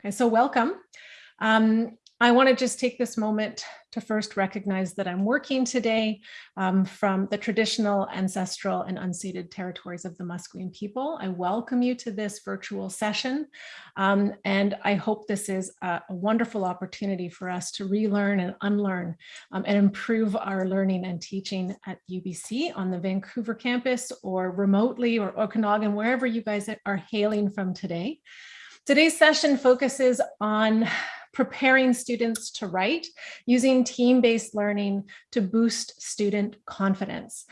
Okay, so welcome. Um, I want to just take this moment to first recognize that I'm working today um, from the traditional, ancestral, and unceded territories of the Musqueam people. I welcome you to this virtual session, um, and I hope this is a, a, wonderful opportunity for us to relearn and unlearn um, and improve our learning and teaching at UBC on the Vancouver campus or remotely or Okanagan, wherever you guys are hailing from today. Today's session focuses on preparing students to write using team-based learning to boost student confidence.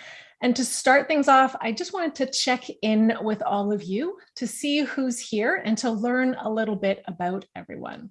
And to start things off, I just wanted to check in with all of you to see who's here and to learn a little bit about everyone.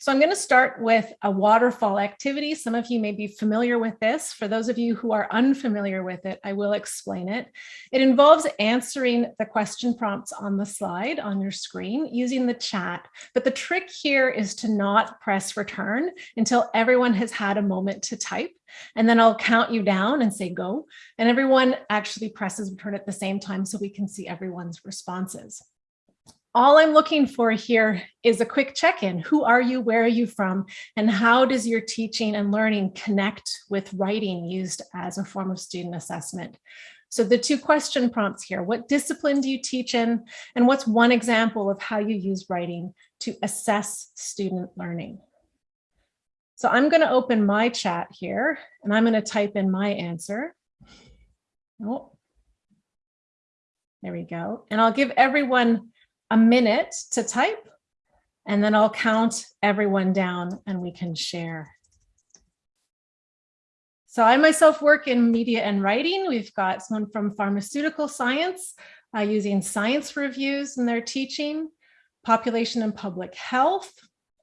So I'm going to start with a waterfall activity. Some of you may be familiar with this. For those of you who are unfamiliar with it, I will explain it. It involves answering the question prompts on the slide on your screen using the chat. But the trick here is to not press return until everyone has had a moment to type. And then I'll count you down and say go. And everyone actually presses return at the same time so we can see everyone's responses all I'm looking for here is a quick check-in. Who are you? Where are you from? And how does your teaching and learning connect with writing used as a form of student assessment? So the two question prompts here, what discipline do you teach in? And what's one example of how you use writing to assess student learning? So I'm going to open my chat here and I'm going to type in my answer. Oh, there we go. And I'll give everyone a minute to type and then I'll count everyone down and we can share. So I myself work in media and writing. We've got someone from pharmaceutical science uh, using science reviews in their teaching, population and public health.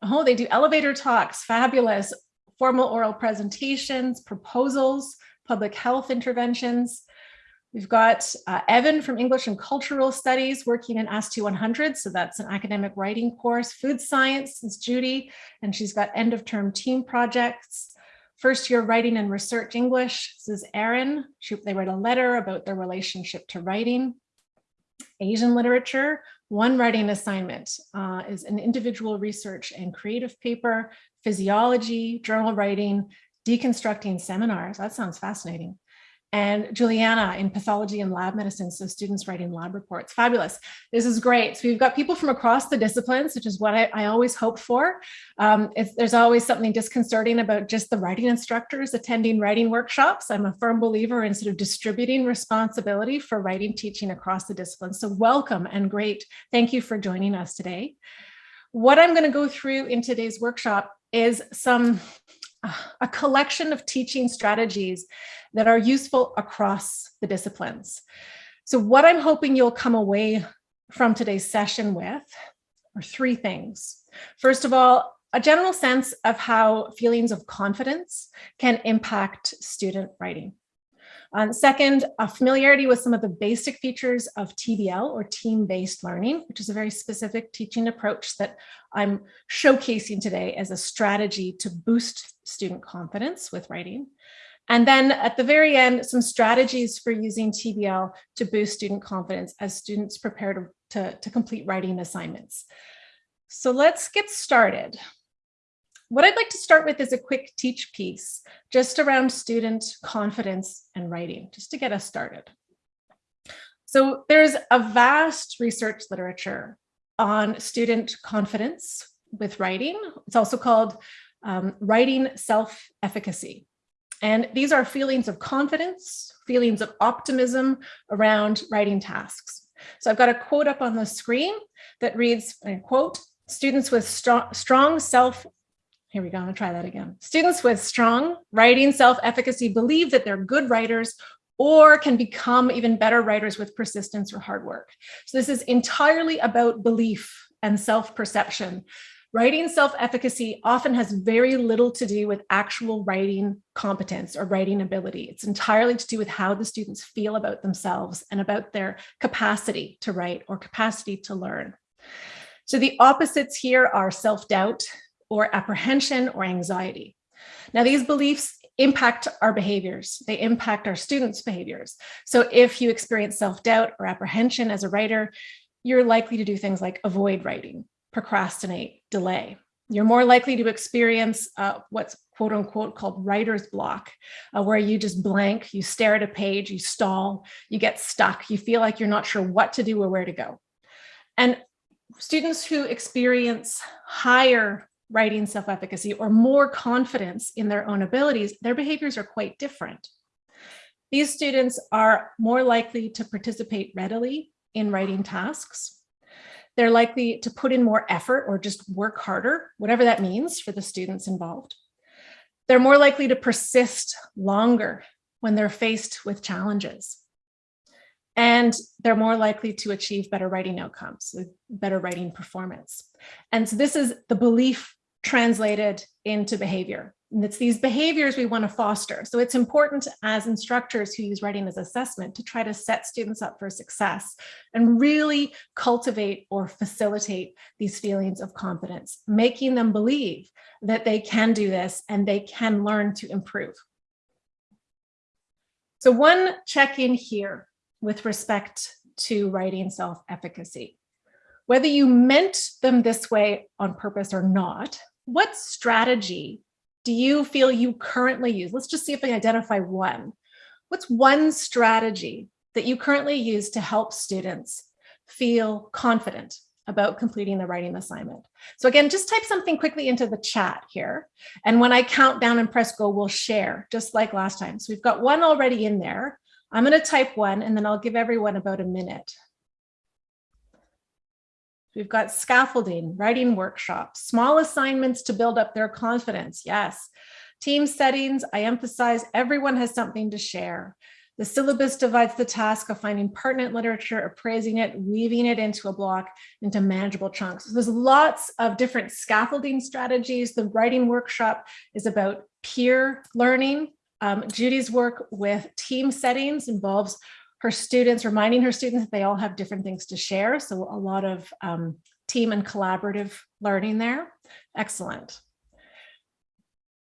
Oh, they do elevator talks, fabulous, formal oral presentations, proposals, public health interventions. We've got uh, Evan from English and Cultural Studies working in ASTE 100. So that's an academic writing course. Food Science is Judy, and she's got end of term team projects. First year writing and research English. This is Erin. They write a letter about their relationship to writing. Asian literature, one writing assignment uh, is an individual research and creative paper, physiology, journal writing, deconstructing seminars. That sounds fascinating and Juliana in pathology and lab medicine. So students writing lab reports. Fabulous. This is great. So we've got people from across the disciplines, which is what I, I always hope for. Um, there's always something disconcerting about just the writing instructors attending writing workshops. I'm a firm believer in sort of distributing responsibility for writing teaching across the disciplines. So welcome and great. Thank you for joining us today. What I'm going to go through in today's workshop is some a collection of teaching strategies that are useful across the disciplines. So what I'm hoping you'll come away from today's session with are three things. First of all, a general sense of how feelings of confidence can impact student writing. Um, second, a familiarity with some of the basic features of TBL or team-based learning, which is a very specific teaching approach that I'm showcasing today as a strategy to boost student confidence with writing. And then at the very end, some strategies for using TBL to boost student confidence as students prepare to, to, to complete writing assignments. So let's get started. What I'd like to start with is a quick teach piece just around student confidence and writing, just to get us started. So there's a vast research literature on student confidence with writing. It's also called um, writing self-efficacy. And these are feelings of confidence, feelings of optimism around writing tasks. So I've got a quote up on the screen that reads, quote, students with strong, strong self, here we go, I'm gonna try that again. Students with strong writing self-efficacy believe that they're good writers or can become even better writers with persistence or hard work. So this is entirely about belief and self-perception. Writing self-efficacy often has very little to do with actual writing competence or writing ability. It's entirely to do with how the students feel about themselves and about their capacity to write or capacity to learn. So the opposites here are self-doubt or apprehension or anxiety. Now these beliefs impact our behaviors. They impact our students' behaviors. So if you experience self-doubt or apprehension as a writer, you're likely to do things like avoid writing, procrastinate, delay. You're more likely to experience uh, what's quote unquote called writer's block, uh, where you just blank, you stare at a page, you stall, you get stuck, you feel like you're not sure what to do or where to go. And students who experience higher writing self-efficacy or more confidence in their own abilities, their behaviors are quite different. These students are more likely to participate readily in writing tasks. They're likely to put in more effort or just work harder, whatever that means for the students involved. They're more likely to persist longer when they're faced with challenges. And they're more likely to achieve better writing outcomes, better writing performance. And so this is the belief translated into behavior. And it's these behaviors we want to foster. So it's important as instructors who use writing as assessment to try to set students up for success and really cultivate or facilitate these feelings of confidence, making them believe that they can do this and they can learn to improve. So one check in here with respect to writing self-efficacy. Whether you meant them this way on purpose or not, what strategy do you feel you currently use? Let's just see if we identify one. What's one strategy that you currently use to help students feel confident about completing the writing assignment. So again, just type something quickly into the chat here. And when I count down and press go, we'll share just like last time. So we've got one already in there. I'm going to type one and then I'll give everyone about a minute. We've got scaffolding, writing workshops, small assignments to build up their confidence. Yes. Team settings, I emphasize everyone has something to share. The syllabus divides the task of finding pertinent literature, appraising it, weaving it into a block into manageable chunks. So there's lots of different scaffolding strategies. The writing workshop is about peer learning. Um, Judy's work with team settings involves her students, reminding her students that they all have different things to share. So a lot of um, team and collaborative learning there. Excellent.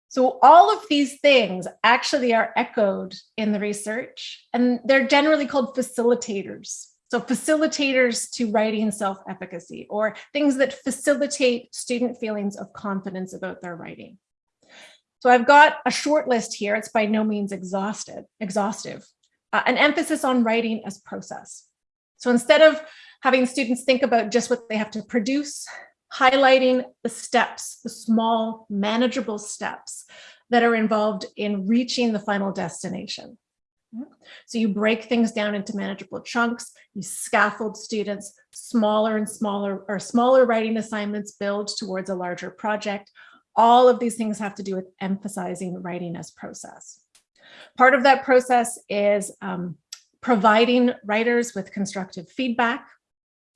So all of these things actually are echoed in the research and they're generally called facilitators. So facilitators to writing self-efficacy or things that facilitate student feelings of confidence about their writing. So I've got a short list here. It's by no means exhausted, exhaustive uh, an emphasis on writing as process. So instead of having students think about just what they have to produce, highlighting the steps, the small manageable steps that are involved in reaching the final destination. So you break things down into manageable chunks, you scaffold students, smaller and smaller or smaller writing assignments build towards a larger project. All of these things have to do with emphasizing writing as process. Part of that process is um, providing writers with constructive feedback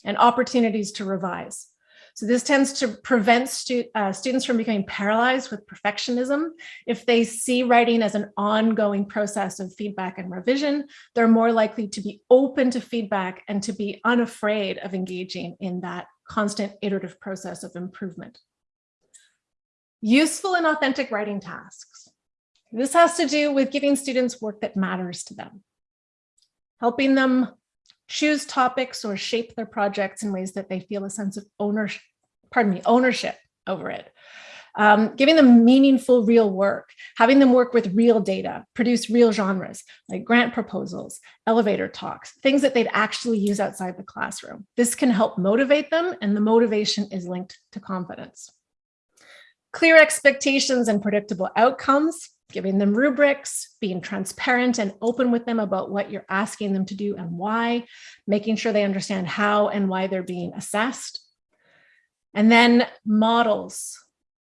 and opportunities to revise. So this tends to prevent stu uh, students from becoming paralyzed with perfectionism. If they see writing as an ongoing process of feedback and revision, they're more likely to be open to feedback and to be unafraid of engaging in that constant iterative process of improvement. Useful and authentic writing tasks. This has to do with giving students work that matters to them, helping them choose topics or shape their projects in ways that they feel a sense of ownership, pardon me, ownership over it. Um, giving them meaningful real work, having them work with real data, produce real genres like grant proposals, elevator talks, things that they'd actually use outside the classroom. This can help motivate them and the motivation is linked to confidence. Clear expectations and predictable outcomes giving them rubrics, being transparent and open with them about what you're asking them to do and why, making sure they understand how and why they're being assessed. And then models,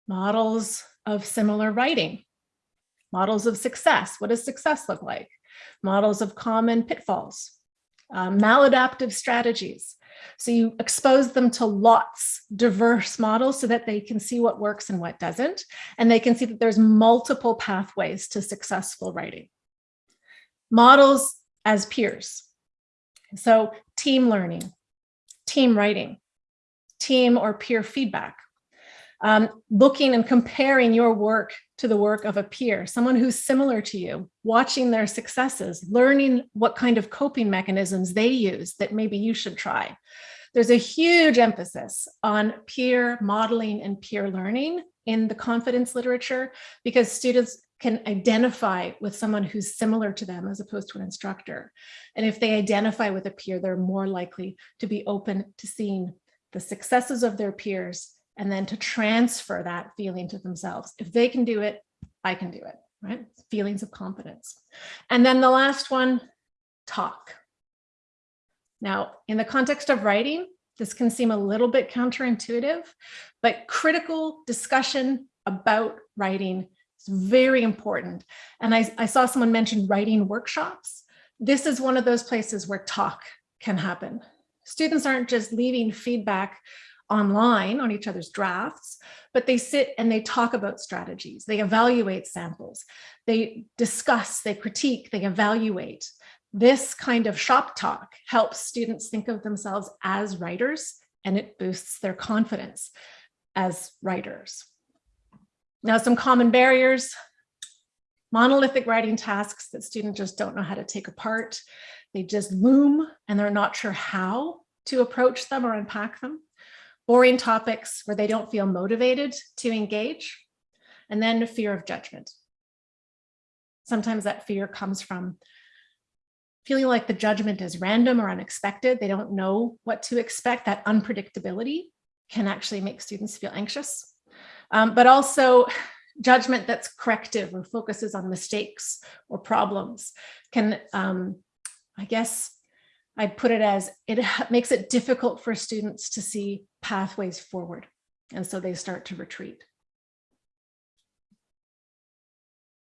models of similar writing, models of success. What does success look like? Models of common pitfalls, um, maladaptive strategies, so you expose them to lots diverse models so that they can see what works and what doesn't. And they can see that there's multiple pathways to successful writing. Models as peers. So team learning, team writing, team or peer feedback, Um, looking and comparing your work to the work of a peer, someone who's similar to you, watching their successes, learning what kind of coping mechanisms they use that maybe you should try. There's a huge emphasis on peer modeling and peer learning in the confidence literature because students can identify with someone who's similar to them as opposed to an instructor. And if they identify with a peer, they're more likely to be open to seeing the successes of their peers and then to transfer that feeling to themselves. If they can do it, I can do it, right? Feelings of confidence. And then the last one, talk. Now, in the context of writing, this can seem a little bit counterintuitive, but critical discussion about writing is very important. And I, I saw someone mention writing workshops. This is one of those places where talk can happen. Students aren't just leaving feedback online on each other's drafts, but they sit and they talk about strategies. They evaluate samples. They discuss, they critique, they evaluate. This kind of shop talk helps students think of themselves as writers and it boosts their confidence as writers. Now, some common barriers, monolithic writing tasks that students just don't know how to take apart. They just loom and they're not sure how to approach them or unpack them boring topics where they don't feel motivated to engage, and then fear of judgment. Sometimes that fear comes from feeling like the judgment is random or unexpected. They don't know what to expect. That unpredictability can actually make students feel anxious. Um, but also judgment that's corrective or focuses on mistakes or problems can, um, I guess, I'd put it as it makes it difficult for students to see pathways forward. And so they start to retreat.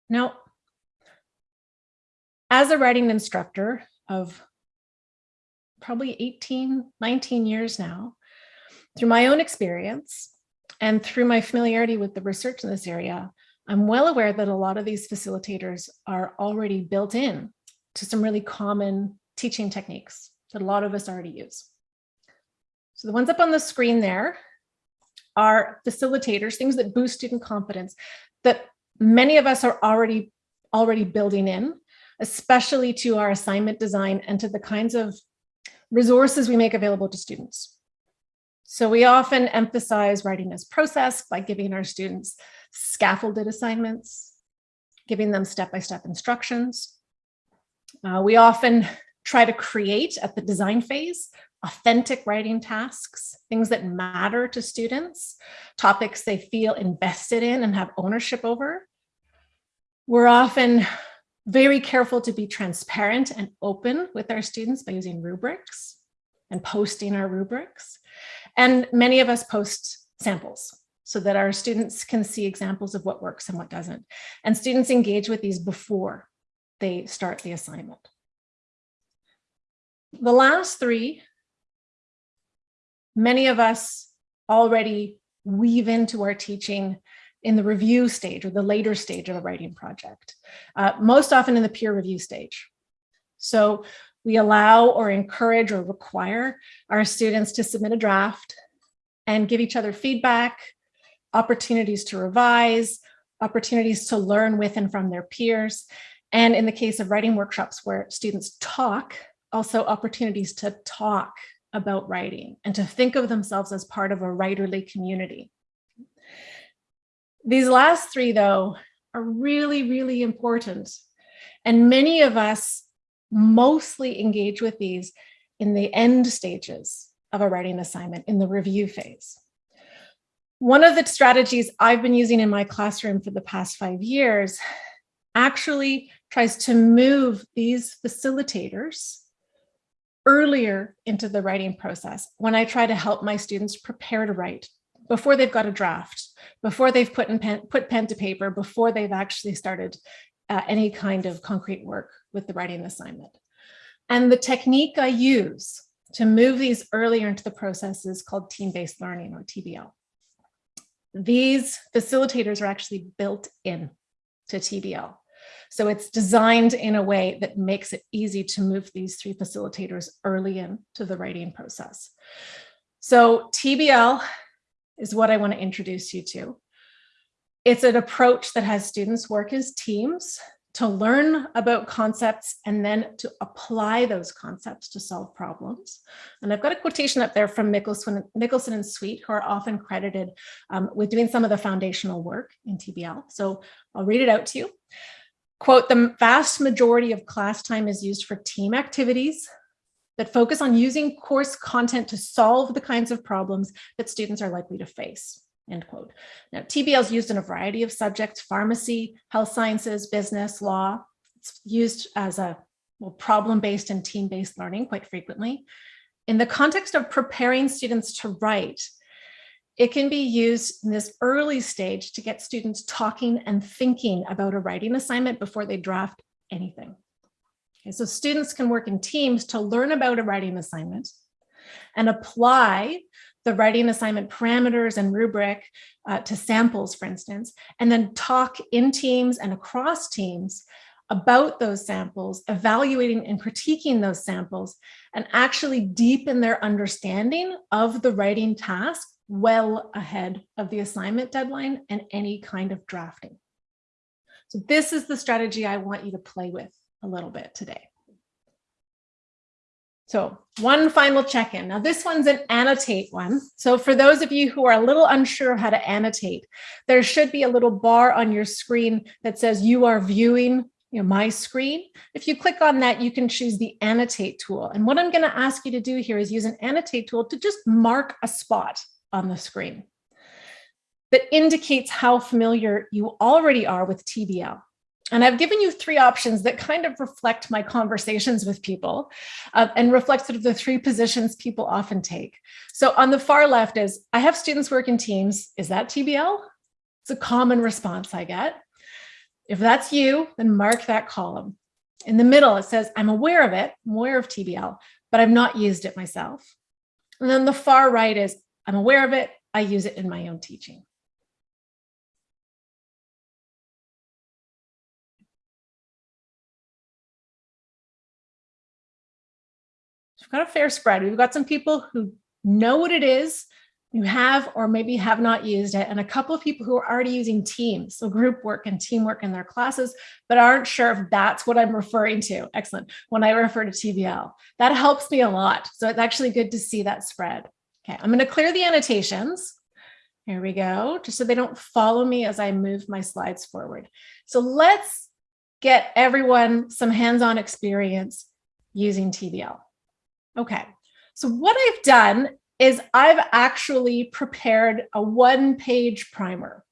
Now, as a writing instructor of probably 18, 19 years now, through my own experience and through my familiarity with the research in this area, I'm well aware that a lot of these facilitators are already built in to some really common teaching techniques that a lot of us already use. So the ones up on the screen there are facilitators, things that boost student confidence that many of us are already, already building in, especially to our assignment design and to the kinds of resources we make available to students. So we often emphasize writing as process by giving our students scaffolded assignments, giving them step-by-step -step instructions. Uh, we often try to create at the design phase authentic writing tasks, things that matter to students, topics they feel invested in and have ownership over. We're often very careful to be transparent and open with our students by using rubrics and posting our rubrics. And many of us post samples so that our students can see examples of what works and what doesn't. And students engage with these before they start the assignment. The last three, many of us already weave into our teaching in the review stage or the later stage of a writing project, uh, most often in the peer review stage. So we allow or encourage or require our students to submit a draft and give each other feedback, opportunities to revise, opportunities to learn with and from their peers. And in the case of writing workshops where students talk also opportunities to talk about writing and to think of themselves as part of a writerly community. These last three, though, are really, really important. And many of us mostly engage with these in the end stages of a writing assignment, in the review phase. One of the strategies I've been using in my classroom for the past five years actually tries to move these facilitators earlier into the writing process when I try to help my students prepare to write before they've got a draft, before they've put, in pen, put pen to paper, before they've actually started uh, any kind of concrete work with the writing assignment. And the technique I use to move these earlier into the process is called team-based learning or TBL. These facilitators are actually built in to TBL. So it's designed in a way that makes it easy to move these three facilitators early into the writing process. So TBL is what I want to introduce you to. It's an approach that has students work as teams to learn about concepts and then to apply those concepts to solve problems. And I've got a quotation up there from Michaelsen, Michaelsen and Sweet, who are often credited um, with doing some of the foundational work in TBL. So I'll read it out to you. Quote, the vast majority of class time is used for team activities that focus on using course content to solve the kinds of problems that students are likely to face end quote. Now, TBL is used in a variety of subjects, pharmacy, health sciences, business, law. It's used as a well, problem-based and team-based learning quite frequently. In the context of preparing students to write, it can be used in this early stage to get students talking and thinking about a writing assignment before they draft anything. Okay, so students can work in teams to learn about a writing assignment and apply the writing assignment parameters and rubric uh, to samples, for instance, and then talk in teams and across teams about those samples, evaluating and critiquing those samples, and actually deepen their understanding of the writing task well ahead of the assignment deadline and any kind of drafting. So this is the strategy I want you to play with a little bit today. So one final check-in. Now this one's an annotate one. So for those of you who are a little unsure of how to annotate, there should be a little bar on your screen that says you are viewing you know, my screen. If you click on that, you can choose the annotate tool. And what I'm gonna ask you to do here is use an annotate tool to just mark a spot on the screen that indicates how familiar you already are with TBL. And I've given you three options that kind of reflect my conversations with people uh, and reflect sort of the three positions people often take. So on the far left is, I have students work in teams. Is that TBL? It's a common response I get. If that's you, then mark that column. In the middle, it says, I'm aware of it, I'm aware of TBL, but I've not used it myself. And then the far right is, I'm aware of it, I use it in my own teaching. we've got a fair spread. We've got some people who know what it is, who have or maybe have not used it, and a couple of people who are already using Teams, so group work and teamwork in their classes, but aren't sure if that's what I'm referring to. Excellent. When I refer to TBL, that helps me a lot. So it's actually good to see that spread. Okay, I'm going to clear the annotations. Here we go, just so they don't follow me as I move my slides forward. So let's get everyone some hands-on experience using TBL. Okay, so what I've done is I've actually prepared a one page primer.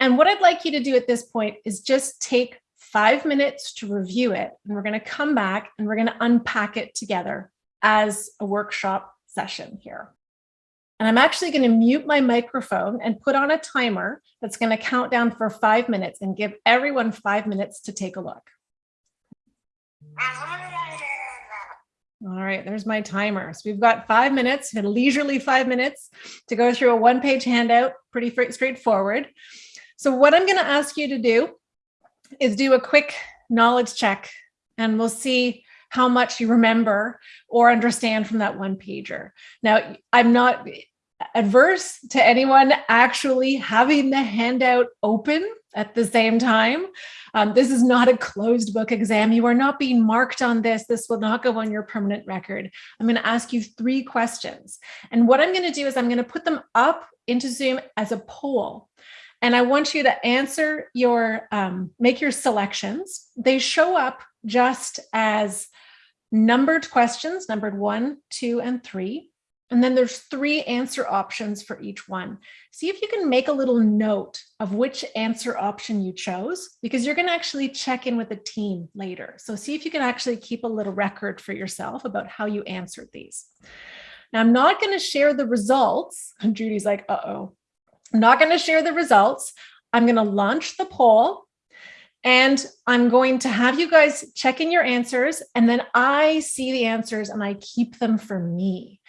And what I'd like you to do at this point is just take five minutes to review it. And we're gonna come back and we're gonna unpack it together as a workshop session here. And I'm actually gonna mute my microphone and put on a timer that's gonna count down for five minutes and give everyone five minutes to take a look. All right, there's my timer. So we've got five minutes, leisurely five minutes to go through a one page handout, pretty straightforward. So what I'm gonna ask you to do is do a quick knowledge check and we'll see how much you remember or understand from that one pager. Now, I'm not adverse to anyone actually having the handout open at the same time. Um, this is not a closed book exam. You are not being marked on this. This will not go on your permanent record. I'm going to ask you three questions. And what I'm going to do is I'm going to put them up into Zoom as a poll. And I want you to answer your, um, make your selections. They show up just as numbered questions, numbered one, two, and three. And then there's three answer options for each one. See if you can make a little note of which answer option you chose, because you're going to actually check in with the team later. So see if you can actually keep a little record for yourself about how you answered these. Now, I'm not going to share the results. And Judy's like, uh-oh. I'm not going to share the results. I'm going to launch the poll and I'm going to have you guys check in your answers and then I see the answers and I keep them for me.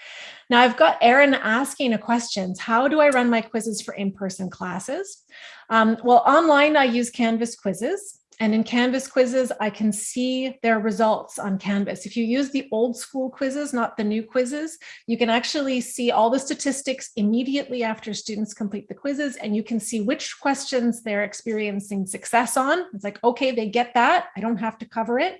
Now I've got Erin asking a questions. How do I run my quizzes for in-person classes? Um, well, online I use Canvas quizzes And in Canvas quizzes, I can see their results on Canvas. If you use the old school quizzes, not the new quizzes, you can actually see all the statistics immediately after students complete the quizzes, and you can see which questions they're experiencing success on. It's like, okay, they get that. I don't have to cover it.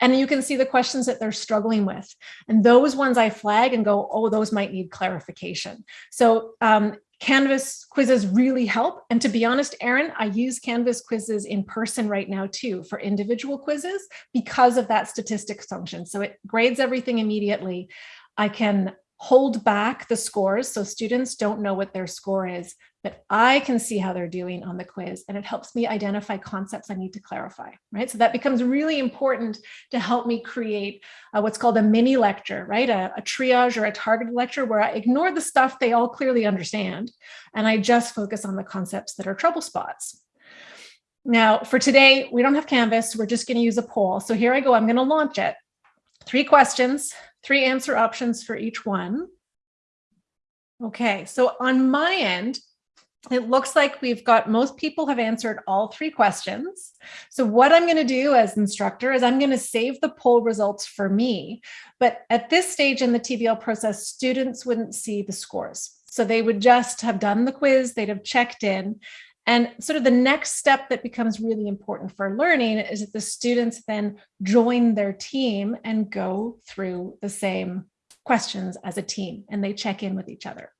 And you can see the questions that they're struggling with. And those ones I flag and go, oh, those might need clarification. So um, Canvas quizzes really help. And to be honest, Erin, I use Canvas quizzes in person right now too for individual quizzes because of that statistics function. So it grades everything immediately. I can hold back the scores so students don't know what their score is, but I can see how they're doing on the quiz and it helps me identify concepts I need to clarify, right? So that becomes really important to help me create uh, what's called a mini lecture, right? A, a triage or a targeted lecture where I ignore the stuff they all clearly understand and I just focus on the concepts that are trouble spots. Now for today, we don't have Canvas, we're just gonna use a poll. So here I go, I'm gonna launch it. Three questions, three answer options for each one. Okay, so on my end, it looks like we've got most people have answered all three questions. So what I'm going to do as instructor is I'm going to save the poll results for me. But at this stage in the TBL process, students wouldn't see the scores. So they would just have done the quiz, they'd have checked in. And sort of the next step that becomes really important for learning is that the students then join their team and go through the same questions as a team and they check in with each other.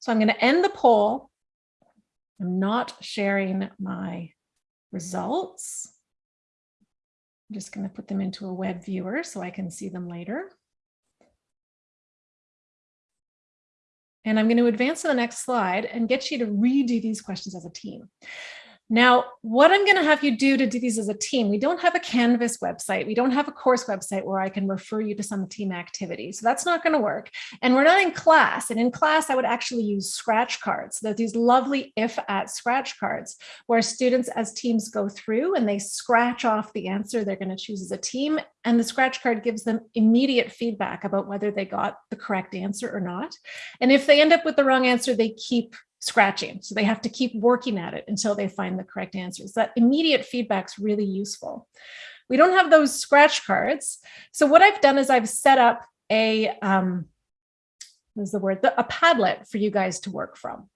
So I'm going to end the poll. I'm not sharing my results. I'm just going to put them into a web viewer so I can see them later. And I'm going to advance to the next slide and get you to redo these questions as a team. Now, what I'm going to have you do to do these as a team, we don't have a Canvas website. We don't have a course website where I can refer you to some team activity. So that's not going to work. And we're not in class. And in class, I would actually use scratch cards. So these lovely if at scratch cards where students as teams go through and they scratch off the answer they're going to choose as a team. And the scratch card gives them immediate feedback about whether they got the correct answer or not. And if they end up with the wrong answer, they keep scratching. So they have to keep working at it until they find the correct answers. That immediate feedback is really useful. We don't have those scratch cards. So what I've done is I've set up a, um, what is the word, a Padlet for you guys to work from.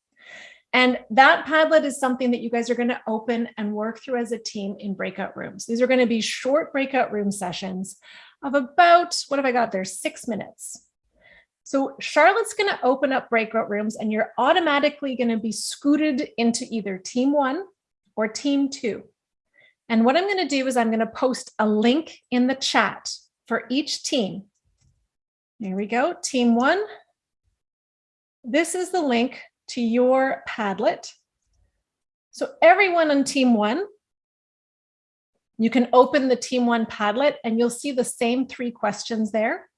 And that Padlet is something that you guys are going to open and work through as a team in breakout rooms. These are going to be short breakout room sessions of about, what have I got there, six minutes. So Charlotte's going to open up breakout rooms and you're automatically going to be scooted into either team one or team two. And what I'm going to do is I'm going to post a link in the chat for each team. There we go, team one. This is the link to your Padlet. So everyone on team one, you can open the team one Padlet and you'll see the same three questions there.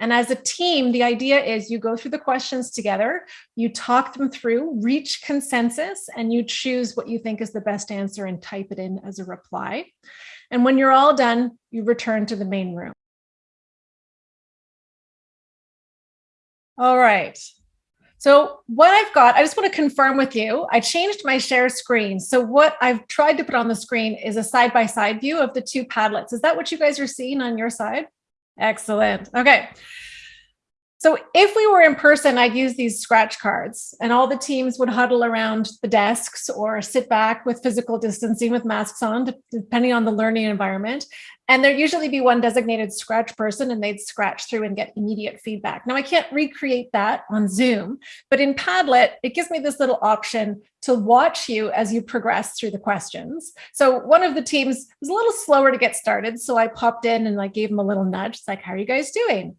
And as a team, the idea is you go through the questions together, you talk them through, reach consensus, and you choose what you think is the best answer and type it in as a reply. And when you're all done, you return to the main room. All right. So what I've got, I just want to confirm with you, I changed my share screen. So what I've tried to put on the screen is a side-by-side -side view of the two Padlets. Is that what you guys are seeing on your side? Excellent. Okay. So if we were in person, I'd use these scratch cards and all the teams would huddle around the desks or sit back with physical distancing with masks on, depending on the learning environment. And there'd usually be one designated scratch person and they'd scratch through and get immediate feedback. Now I can't recreate that on Zoom, but in Padlet, it gives me this little option to watch you as you progress through the questions. So one of the teams was a little slower to get started. So I popped in and I gave them a little nudge. It's like, how are you guys doing?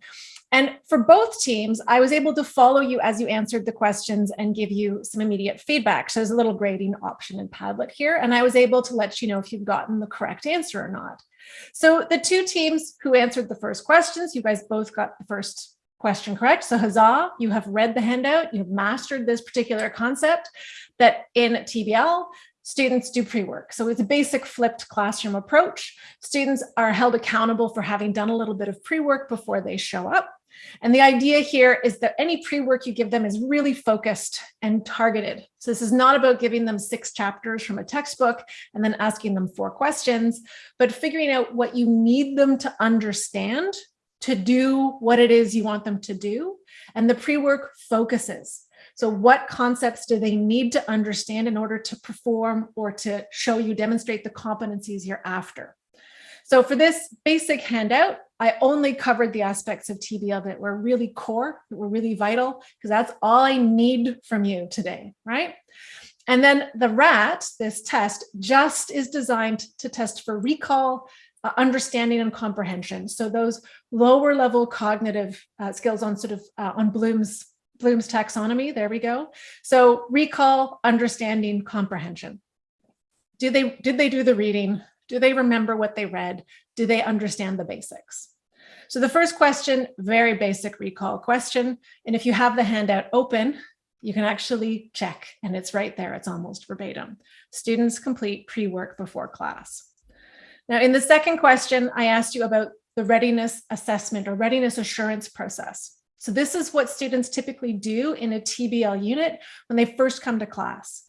And for both teams, I was able to follow you as you answered the questions and give you some immediate feedback. So there's a little grading option in Padlet here, and I was able to let you know if you've gotten the correct answer or not. So the two teams who answered the first questions, you guys both got the first question correct. So huzzah, you have read the handout, you've mastered this particular concept that in TBL, students do pre-work. So it's a basic flipped classroom approach. Students are held accountable for having done a little bit of pre-work before they show up. And the idea here is that any pre-work you give them is really focused and targeted. So this is not about giving them six chapters from a textbook and then asking them four questions, but figuring out what you need them to understand to do what it is you want them to do. And the pre-work focuses. So what concepts do they need to understand in order to perform or to show you, demonstrate the competencies you're after? So for this basic handout, I only covered the aspects of TBL that were really core, that were really vital, because that's all I need from you today, right? And then the RAT, this test, just is designed to test for recall, uh, understanding and comprehension. So those lower level cognitive uh, skills on sort of uh, on Bloom's Bloom's taxonomy, there we go. So recall, understanding, comprehension. Do they, did they do the reading? Do they remember what they read? Do they understand the basics? So the first question, very basic recall question. And if you have the handout open, you can actually check and it's right there. It's almost verbatim. Students complete pre-work before class. Now in the second question, I asked you about the readiness assessment or readiness assurance process. So this is what students typically do in a TBL unit when they first come to class.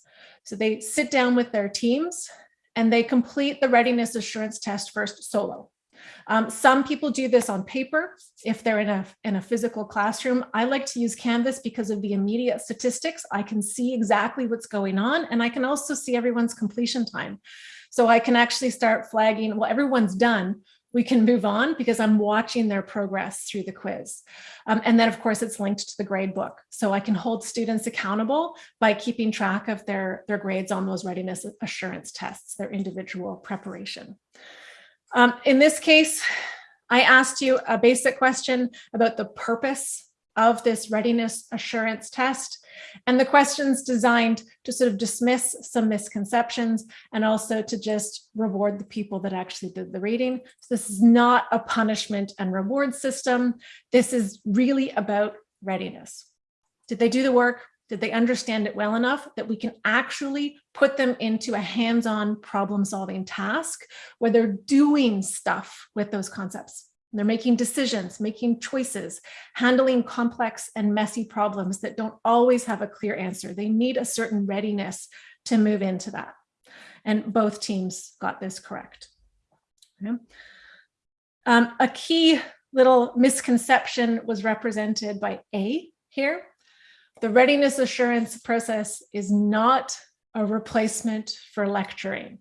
So they sit down with their teams and they complete the readiness assurance test first solo. Um, some people do this on paper if they're in a, in a physical classroom. I like to use Canvas because of the immediate statistics. I can see exactly what's going on and I can also see everyone's completion time. So I can actually start flagging, well, everyone's done, we can move on because I'm watching their progress through the quiz. Um, and then of course it's linked to the grade book. So I can hold students accountable by keeping track of their, their grades on those readiness assurance tests, their individual preparation. Um, in this case, I asked you a basic question about the purpose of this readiness assurance test. And the questions designed to sort of dismiss some misconceptions and also to just reward the people that actually did the reading. So this is not a punishment and reward system. This is really about readiness. Did they do the work? Did they understand it well enough that we can actually put them into a hands-on problem solving task where they're doing stuff with those concepts? They're making decisions, making choices, handling complex and messy problems that don't always have a clear answer. They need a certain readiness to move into that. And both teams got this correct. Okay. Um, a key little misconception was represented by A here. The readiness assurance process is not a replacement for lecturing.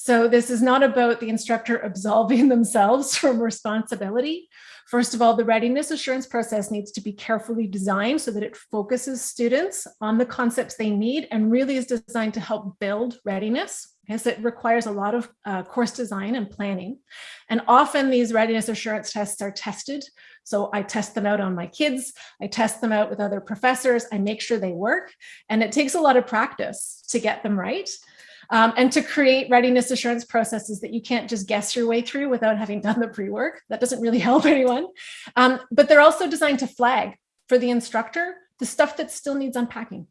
So this is not about the instructor absolving themselves from responsibility. First of all, the readiness assurance process needs to be carefully designed so that it focuses students on the concepts they need and really is designed to help build readiness. Yes, it requires a lot of uh, course design and planning. And often these readiness assurance tests are tested. So I test them out on my kids. I test them out with other professors. I make sure they work. And it takes a lot of practice to get them right um, and to create readiness assurance processes that you can't just guess your way through without having done the pre-work. That doesn't really help anyone. Um, but they're also designed to flag for the instructor the stuff that still needs unpacking.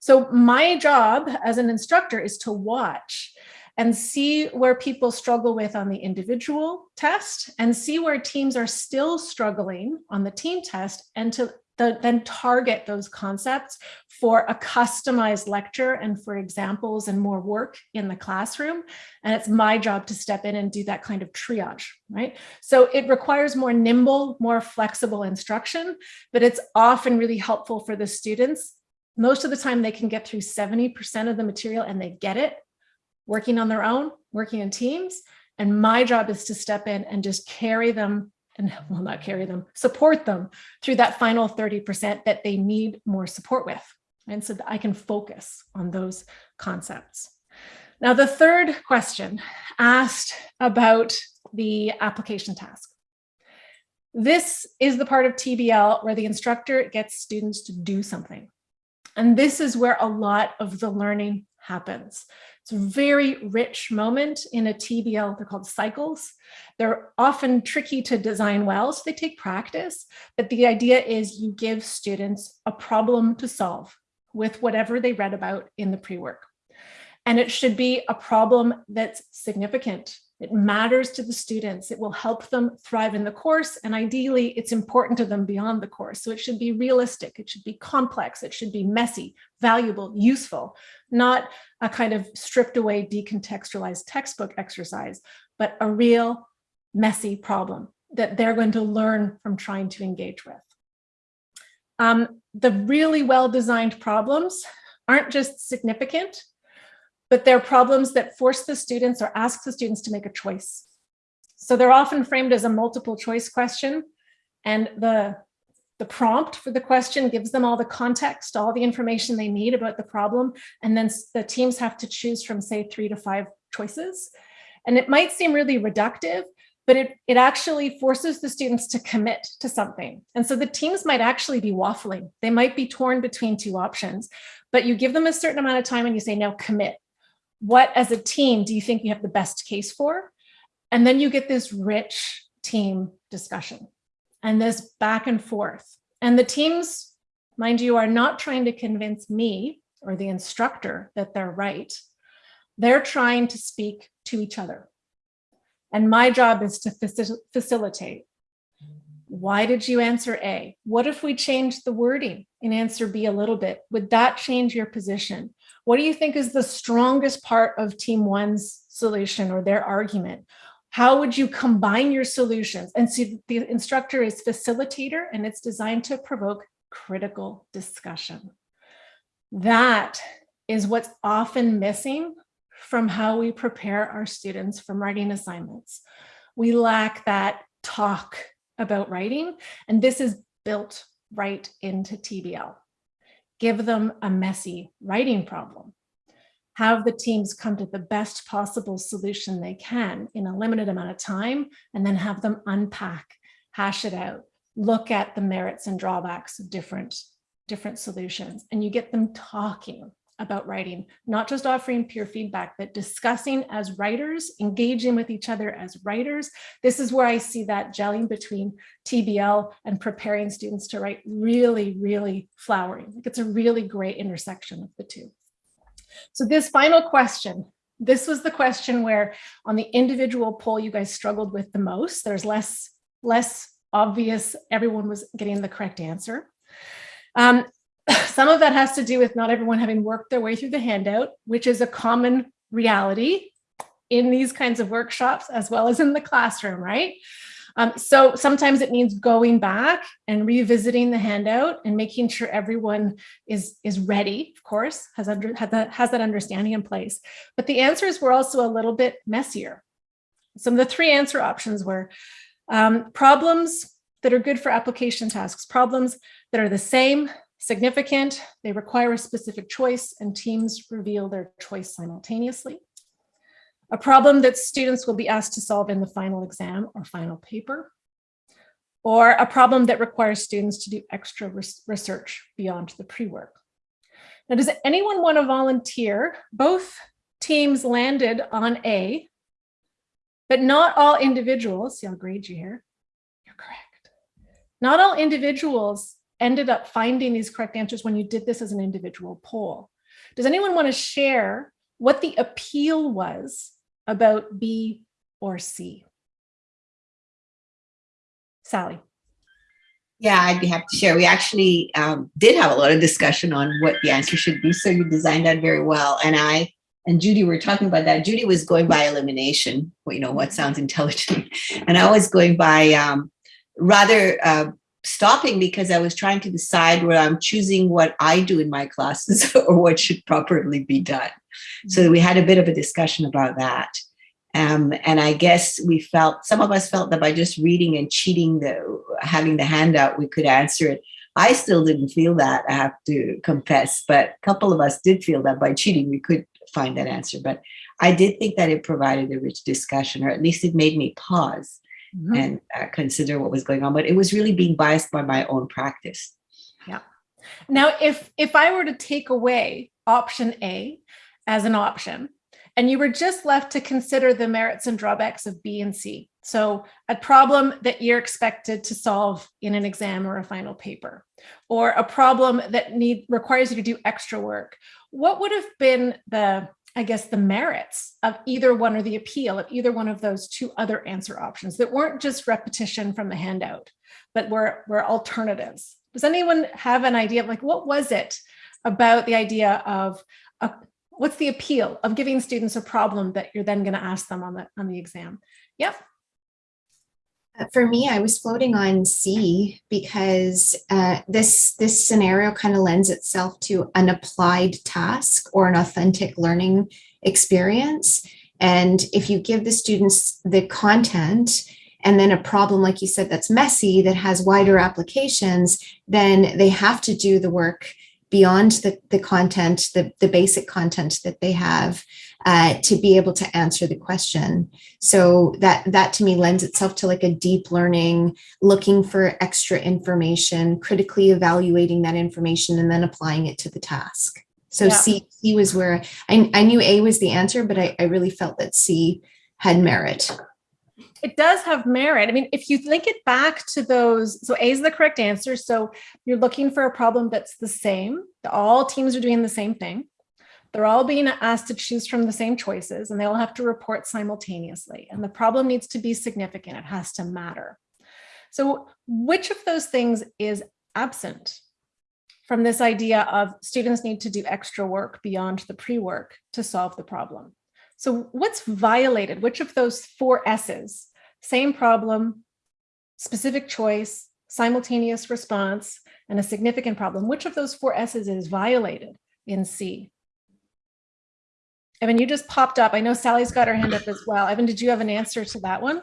So my job as an instructor is to watch and see where people struggle with on the individual test and see where teams are still struggling on the team test and to the, then target those concepts for a customized lecture and for examples and more work in the classroom. And it's my job to step in and do that kind of triage, right? So it requires more nimble, more flexible instruction, but it's often really helpful for the students. Most of the time they can get through 70% of the material and they get it working on their own, working in teams. And my job is to step in and just carry them and will not carry them, support them through that final 30% that they need more support with. And so that I can focus on those concepts. Now, the third question asked about the application task. This is the part of TBL where the instructor gets students to do something. And this is where a lot of the learning happens. It's a very rich moment in a TBL, they're called cycles. They're often tricky to design well, so they take practice, but the idea is you give students a problem to solve with whatever they read about in the pre-work. And it should be a problem that's significant. It matters to the students. It will help them thrive in the course. And ideally, it's important to them beyond the course. So it should be realistic. It should be complex. It should be messy, valuable, useful, not a kind of stripped away, decontextualized textbook exercise, but a real messy problem that they're going to learn from trying to engage with. Um, the really well-designed problems aren't just significant, but they're problems that force the students or ask the students to make a choice. So they're often framed as a multiple choice question and the, the prompt for the question gives them all the context, all the information they need about the problem. And then the teams have to choose from say three to five choices. And it might seem really reductive, but it, it actually forces the students to commit to something. And so the teams might actually be waffling. They might be torn between two options, but you give them a certain amount of time and you say, now commit what as a team do you think you have the best case for? And then you get this rich team discussion and this back and forth. And the teams, mind you, are not trying to convince me or the instructor that they're right. They're trying to speak to each other. And my job is to facil facilitate. Why did you answer A? What if we change the wording in answer B a little bit? Would that change your position? What do you think is the strongest part of team one's solution or their argument? How would you combine your solutions? And so the instructor is facilitator and it's designed to provoke critical discussion. That is what's often missing from how we prepare our students from writing assignments. We lack that talk about writing, and this is built right into TBL give them a messy writing problem. Have the teams come to the best possible solution they can in a limited amount of time, and then have them unpack, hash it out, look at the merits and drawbacks of different, different solutions, and you get them talking about writing, not just offering peer feedback, but discussing as writers, engaging with each other as writers. This is where I see that gelling between TBL and preparing students to write really, really flowering. It's a really great intersection of the two. So this final question, this was the question where on the individual poll you guys struggled with the most. There's less, less obvious, everyone was getting the correct answer. Um, some of that has to do with not everyone having worked their way through the handout, which is a common reality in these kinds of workshops as well as in the classroom, right? Um, so sometimes it means going back and revisiting the handout and making sure everyone is, is ready, of course, has, under, has, that, has that understanding in place. But the answers were also a little bit messier. Some of the three answer options were um, problems that are good for application tasks, problems that are the same significant, they require a specific choice and teams reveal their choice simultaneously. A problem that students will be asked to solve in the final exam or final paper, or a problem that requires students to do extra res research beyond the pre-work. Now, does anyone want to volunteer? Both teams landed on A, but not all individuals, see I'll grade you here, you're correct. Not all individuals ended up finding these correct answers when you did this as an individual poll. Does anyone want to share what the appeal was about B or C? Sally. Yeah, I'd be happy to share. We actually um, did have a lot of discussion on what the answer should be. So you designed that very well. And I and Judy were talking about that. Judy was going by elimination, you know, what sounds intelligent. And I was going by um, rather uh, stopping because I was trying to decide whether I'm choosing what I do in my classes or what should properly be done. So mm-hmm. we had a bit of a discussion about that. Um, and I guess we felt, some of us felt that by just reading and cheating, the having the handout, we could answer it. I still didn't feel that, I have to confess, but a couple of us did feel that by cheating, we could find that answer. But I did think that it provided a rich discussion, or at least it made me pause mm -hmm. and uh, consider what was going on. But it was really being biased by my own practice. Yeah. Now, if if I were to take away option A as an option, and you were just left to consider the merits and drawbacks of B and C. So a problem that you're expected to solve in an exam or a final paper, or a problem that need requires you to do extra work. What would have been the I guess, the merits of either one or the appeal of either one of those two other answer options that weren't just repetition from the handout, but were, were alternatives. Does anyone have an idea of like, what was it about the idea of a, what's the appeal of giving students a problem that you're then going to ask them on the, on the exam? Yep. Uh, For me, I was floating on C because uh, this this scenario kind of lends itself to an applied task or an authentic learning experience. And if you give the students the content and then a problem, like you said, that's messy, that has wider applications, then they have to do the work beyond the, the content, the, the basic content that they have uh, to be able to answer the question. So that that to me lends itself to like a deep learning, looking for extra information, critically evaluating that information, and then applying it to the task. So Yeah. C, C was where I, I knew A was the answer, but I, I really felt that C had merit. It does have merit. I mean, if you link it back to those, so A is the correct answer. So you're looking for a problem that's the same. All teams are doing the same thing. They're all being asked to choose from the same choices and they all have to report simultaneously. And the problem needs to be significant. It has to matter. So which of those things is absent from this idea of students need to do extra work beyond the pre-work to solve the problem? So what's violated? Which of those four S's, same problem, specific choice, simultaneous response, and a significant problem, which of those four S's is violated in C? Evan, you just popped up. I know Sally's got her hand up as well. Evan, did you have an answer to that one?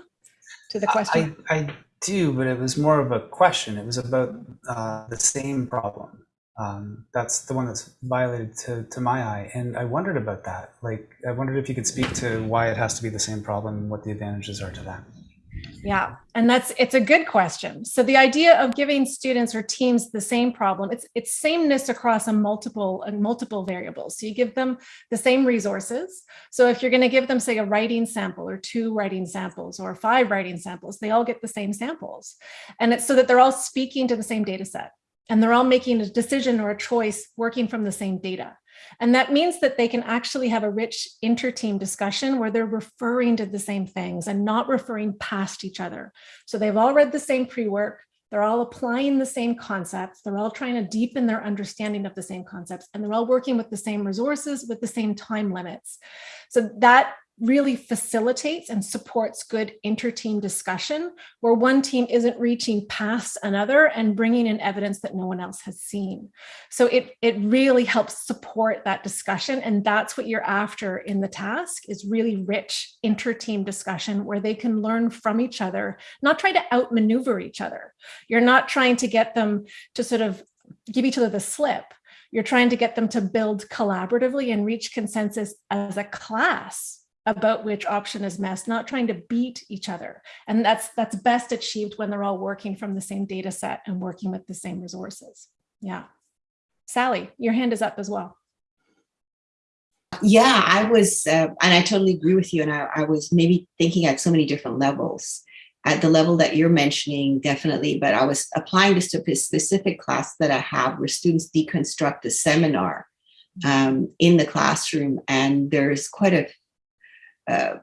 To the question? I, I do, but it was more of a question. It was about uh, the same problem. Um, that's the one that's violated to, to my eye. And I wondered about that. Like, I wondered if you could speak to why it has to be the same problem and what the advantages are to that. Yeah, and that's it's a good question. So the idea of giving students or teams the same problem, it's it's sameness across a multiple and multiple variables. So you give them the same resources. So if you're going to give them say a writing sample or two writing samples or five writing samples, they all get the same samples. And it's so that they're all speaking to the same data set and they're all making a decision or a choice working from the same data. And that means that they can actually have a rich inter-team discussion where they're referring to the same things and not referring past each other. So they've all read the same pre-work, they're all applying the same concepts, they're all trying to deepen their understanding of the same concepts, and they're all working with the same resources with the same time limits. So that really facilitates and supports good inter-team discussion where one team isn't reaching past another and bringing in evidence that no one else has seen. So it, it really helps support that discussion. And that's what you're after in the task is really rich inter-team discussion where they can learn from each other, not try to outmaneuver each other. You're not trying to get them to sort of give each other the slip. You're trying to get them to build collaboratively and reach consensus as a class about which option is best, not trying to beat each other. And that's that's best achieved when they're all working from the same data set and working with the same resources. Yeah. Sally, your hand is up as well. Yeah, I was, uh, and I totally agree with you. And I, I was maybe thinking at so many different levels. At the level that you're mentioning, definitely, but I was applying this to a specific class that I have where students deconstruct the seminar um, in the classroom. And there's quite a uh,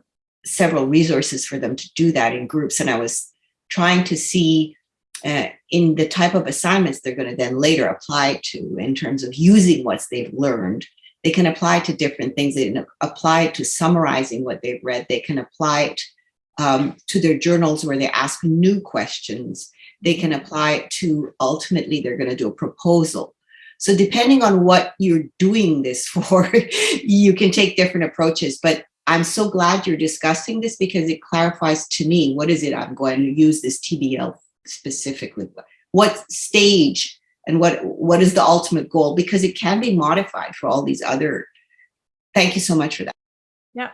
several resources for them to do that in groups. And I was trying to see uh, in the type of assignments they're going to then later apply to in terms of using what they've learned. They can apply to different things. They can apply it to summarizing what they've read. They can apply it um, to their journals where they ask new questions. They can apply it to ultimately they're going to do a proposal. So depending on what you're doing this for, you can take different approaches. But I'm so glad you're discussing this because it clarifies to me what is it I'm going to use this TBL specifically. What stage and what what is the ultimate goal? Because it can be modified for all these other. Thank you so much for that. Yeah,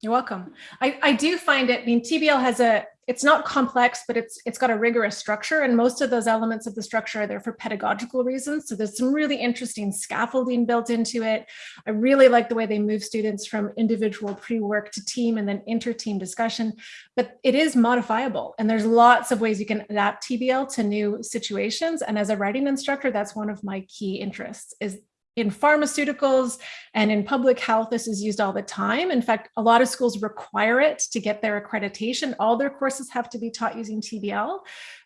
you're welcome. I, I do find it, I mean, TBL has a, it's not complex, but it's it's got a rigorous structure and most of those elements of the structure are there for pedagogical reasons. So there's some really interesting scaffolding built into it. I really like the way they move students from individual pre-work to team and then inter-team discussion, but it is modifiable and there's lots of ways you can adapt TBL to new situations. And as a writing instructor, that's one of my key interests is in pharmaceuticals and in public health, this is used all the time. In fact, a lot of schools require it to get their accreditation. All their courses have to be taught using TBL,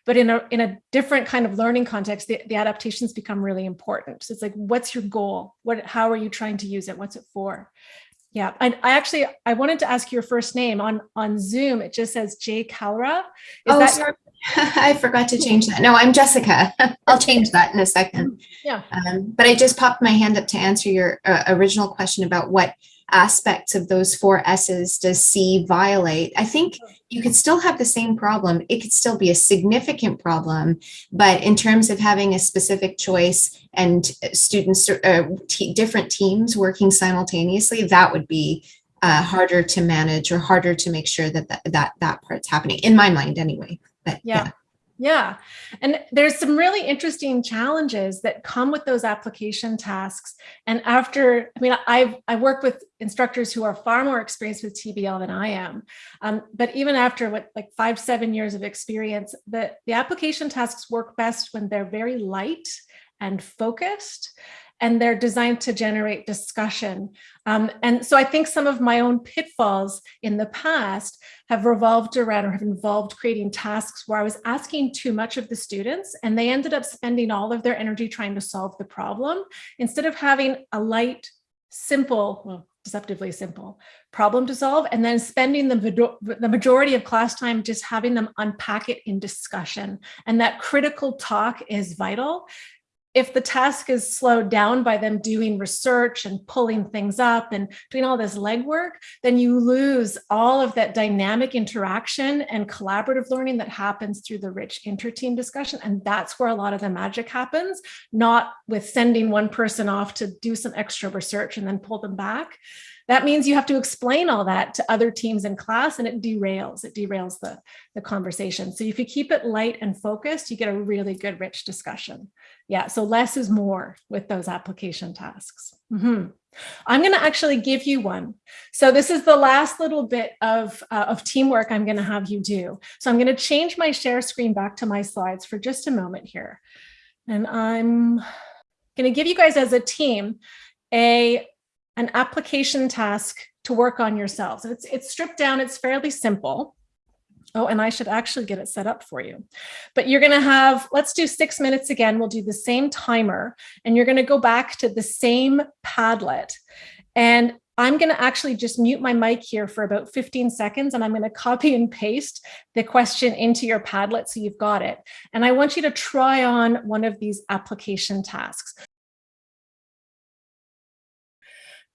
but in a, in a different kind of learning context, the, the adaptations become really important. So it's like, what's your goal? What, how are you trying to use it? What's it for? Yeah, I, I actually, I wanted to ask your first name on, on Zoom. It just says Jay Calra. Is oh, that sorry. I forgot to change that. No, I'm Jessica. I'll change that in a second. Yeah. Um, but I just popped my hand up to answer your uh, original question about what aspects of those four S's does C violate. I think you could still have the same problem. It could still be a significant problem, but in terms of having a specific choice and students, uh, different teams working simultaneously, that would be uh, harder to manage or harder to make sure that that, that, that part's happening in my mind anyway. But yeah. Yeah. And there's some really interesting challenges that come with those application tasks. And after, I mean, I've, I work with instructors who are far more experienced with TBL than I am. Um, but even after what, like five, seven years of experience, the, the application tasks work best when they're very light and focused and they're designed to generate discussion. Um, and so I think some of my own pitfalls in the past have revolved around or have involved creating tasks where I was asking too much of the students and they ended up spending all of their energy trying to solve the problem instead of having a light, simple, well, deceptively simple problem to solve and then spending the, the majority of class time just having them unpack it in discussion and that critical talk is vital if the task is slowed down by them doing research and pulling things up and doing all this legwork, then you lose all of that dynamic interaction and collaborative learning that happens through the rich inter-team discussion. And that's where a lot of the magic happens, not with sending one person off to do some extra research and then pull them back. That means you have to explain all that to other teams in class and it derails, it derails the, the conversation. So if you keep it light and focused, you get a really good rich discussion. Yeah, so less is more with those application tasks. Mm -hmm. I'm going to actually give you one. So this is the last little bit of, uh, of teamwork I'm going to have you do. So I'm going to change my share screen back to my slides for just a moment here. And I'm going to give you guys as a team a an application task to work on yourselves. It's, it's stripped down, it's fairly simple. Oh, and I should actually get it set up for you. But you're gonna have, let's do six minutes again. We'll do the same timer and you're gonna go back to the same Padlet. And I'm gonna actually just mute my mic here for about 15 seconds and I'm gonna copy and paste the question into your Padlet so you've got it. And I want you to try on one of these application tasks.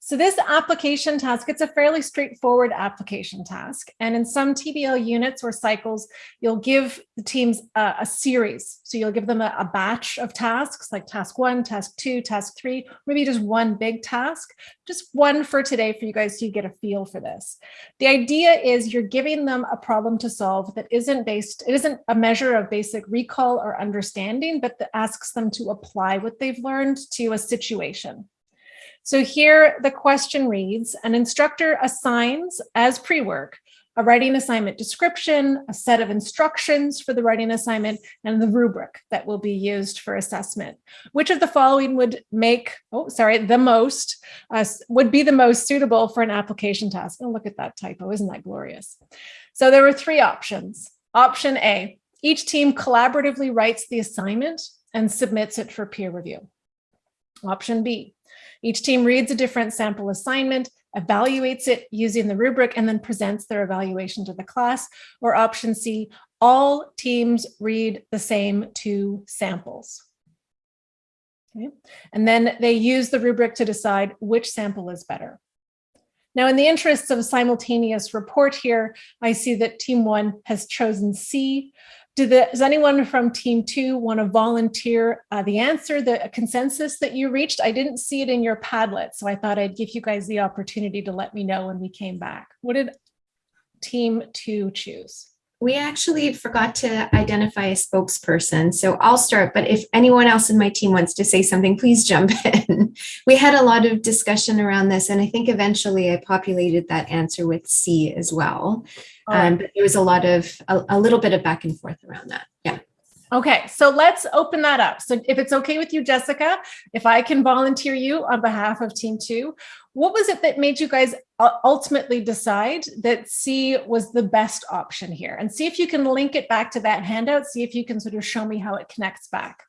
So this application task, it's a fairly straightforward application task. And in some TBL units or cycles, you'll give the teams a, a series. So you'll give them a, a, batch of tasks like task one, task two, task three, maybe just one big task, just one for today for you guys so you get a feel for this. The idea is you're giving them a problem to solve that isn't based, it isn't a measure of basic recall or understanding, but that asks them to apply what they've learned to a situation. So here the question reads, an instructor assigns as pre-work a writing assignment description, a set of instructions for the writing assignment, and the rubric that will be used for assessment. Which of the following would make, oh, sorry, the most, uh, would be the most suitable for an application task? Oh, look at that typo, isn't that glorious? So there were three options. Option A, each team collaboratively writes the assignment and submits it for peer review. Option B, each team reads a different sample assignment, evaluates it using the rubric, and then presents their evaluation to the class. Or option C, all teams read the same two samples. Okay. And then they use the rubric to decide which sample is better. Now, in the interests of a simultaneous report here, I see that team one has chosen C, the, does anyone from team two want to volunteer uh, the answer, the consensus that you reached? I didn't see it in your Padlet, so I thought I'd give you guys the opportunity to let me know when we came back. What did team two choose? We actually forgot to identify a spokesperson, so I'll start, but if anyone else in my team wants to say something, please jump in. we had a lot of discussion around this, and I think eventually I populated that answer with C as well. Um, but there was a lot of, a, a, little bit of back and forth around that. Yeah. Okay, so let's open that up. So if it's okay with you, Jessica, if I can volunteer you on behalf of team two, what was it that made you guys ultimately decide that C was the best option here? And see if you can link it back to that handout, see if you can sort of show me how it connects back.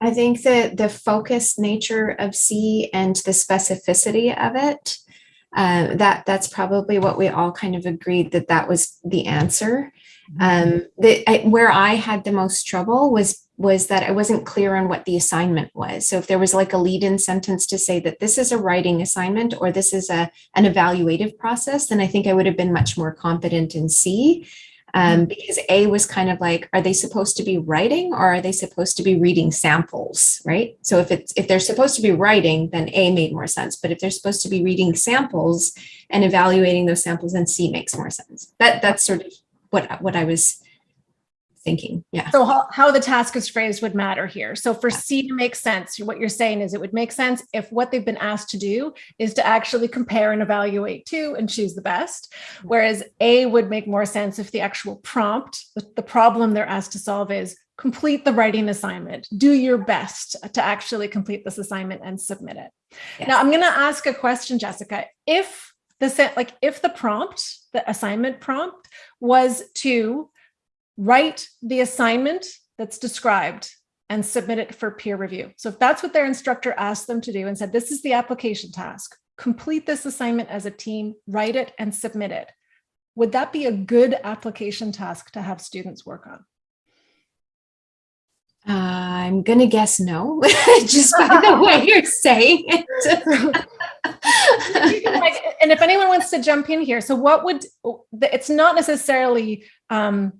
I think that the focused nature of C and the specificity of it, uh, that that's probably what we all kind of agreed that that was the answer. Um, the, I, where I had the most trouble was was that I wasn't clear on what the assignment was. So if there was like a lead-in sentence to say that this is a writing assignment or this is a an evaluative process, then I think I would have been much more confident in C. Um, because A was kind of like, are they supposed to be writing or are they supposed to be reading samples, right? So if it's if they're supposed to be writing, then A made more sense. But if they're supposed to be reading samples and evaluating those samples, then C makes more sense. That that's sort of what what I was thinking. Yeah. So how, how the task is phrased would matter here. So for C to make sense, what you're saying is it would make sense if what they've been asked to do is to actually compare and evaluate two and choose the best. Mm-hmm. Whereas A would make more sense if the actual prompt, the, the problem they're asked to solve is complete the writing assignment, do your best to actually complete this assignment and submit it. Yes. Now I'm going to ask a question, Jessica. If the set, like if the prompt, the assignment prompt was to write the assignment that's described and submit it for peer review. So if that's what their instructor asked them to do and said, this is the application task, complete this assignment as a team, write it and submit it. Would that be a good application task to have students work on? Uh, I'm gonna guess no, just by the way you're saying it. Like, and if anyone wants to jump in here, so what would, it's not necessarily, um,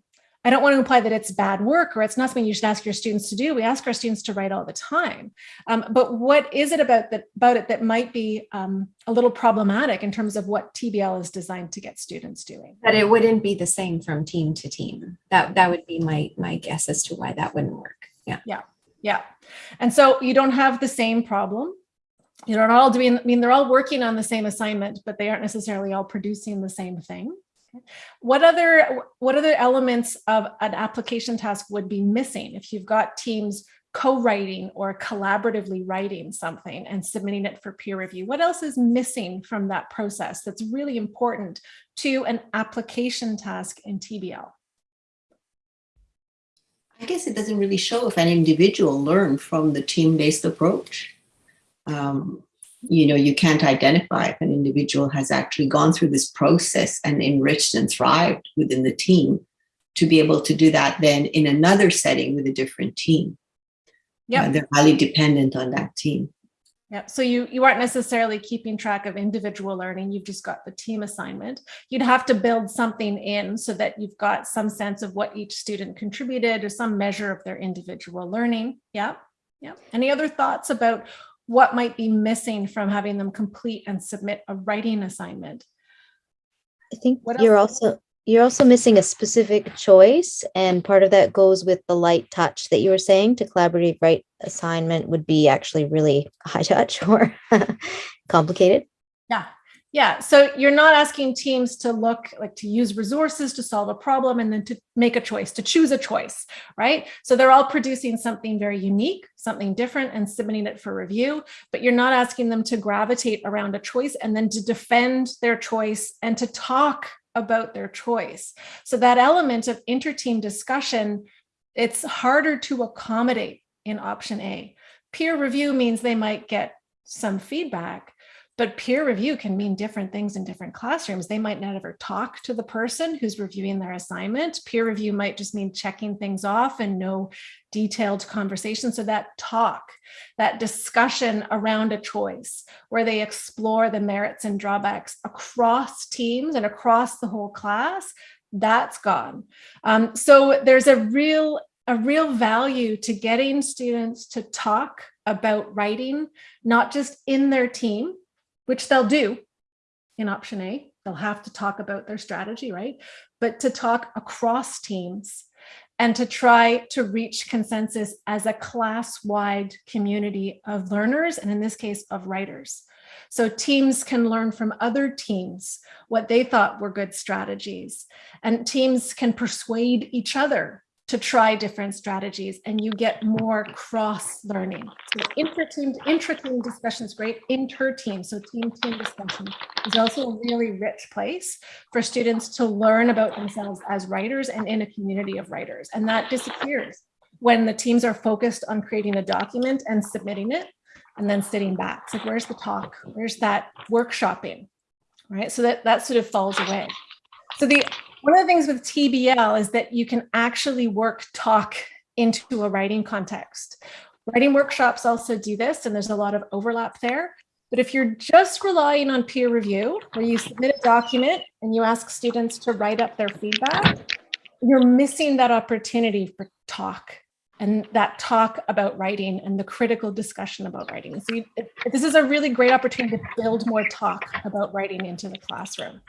I don't want to imply that it's bad work or it's not something you should ask your students to do. We ask our students to write all the time. Um, but what is it about that about it that might be um, a little problematic in terms of what TBL is designed to get students doing? That it wouldn't be the same from team to team. That that would be my my guess as to why that wouldn't work. Yeah. Yeah. Yeah. And so you don't have the same problem. You're not all doing, I mean, they're all working on the same assignment, but they aren't necessarily all producing the same thing. What other, what other elements of an application task would be missing if you've got teams co-writing or collaboratively writing something and submitting it for peer review? What else is missing from that process that's really important to an application task in TBL? I guess it doesn't really show if an individual learned from the team-based approach. Um, you know, you can't identify if an individual has actually gone through this process and enriched and thrived within the team to be able to do that then in another setting with a different team. Yeah. Uh, they're highly dependent on that team. Yeah, so you you aren't necessarily keeping track of individual learning. You've just got the team assignment. You'd have to build something in so that you've got some sense of what each student contributed or some measure of their individual learning. Yeah, yeah. Any other thoughts about what might be missing from having them complete and submit a writing assignment? I think What you're else? also you're also missing a specific choice, and part of that goes with the light touch that you were saying. To collaborative write assignment would be actually really high touch or complicated. Yeah. Yeah. So you're not asking teams to look like to use resources to solve a problem and then to make a choice, to choose a choice, right? So they're all producing something very unique, something different and submitting it for review, but you're not asking them to gravitate around a choice and then to defend their choice and to talk about their choice. So that element of inter-team discussion, it's harder to accommodate in option A. Peer review means they might get some feedback, but peer review can mean different things in different classrooms. They might not ever talk to the person who's reviewing their assignment. Peer review might just mean checking things off and no detailed conversation. So that talk, that discussion around a choice where they explore the merits and drawbacks across teams and across the whole class, that's gone. Um, so there's a real a real value to getting students to talk about writing, not just in their team, which they'll do in option A. They'll have to talk about their strategy, right? But to talk across teams and to try to reach consensus as a class-wide community of learners, and in this case, of writers. So teams can learn from other teams what they thought were good strategies, and teams can persuade each other to try different strategies and you get more cross learning. So intra-team discussion is great, inter-team, so team-team discussion is also a really rich place for students to learn about themselves as writers and in a community of writers. And that disappears when the teams are focused on creating a document and submitting it and then sitting back. It's like, where's the talk? Where's that workshopping? Right, so that, that sort of falls away. So the one of the things with TBL is that you can actually work talk into a writing context. Writing workshops also do this, and there's a lot of overlap there. But if you're just relying on peer review, where you submit a document and you ask students to write up their feedback, you're missing that opportunity for talk and that talk about writing and the critical discussion about writing. So you, this is a really great opportunity to build more talk about writing into the classroom.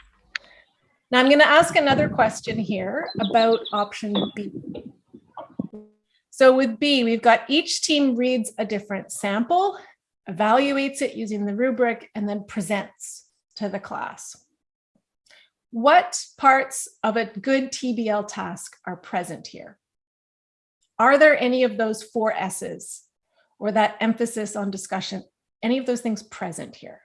Now I'm going to ask another question here about option B. So with B, we've got each team reads a different sample, evaluates it using the rubric, and then presents to the class. What parts of a good TBL task are present here? Are there any of those four S's or that emphasis on discussion, any of those things present here?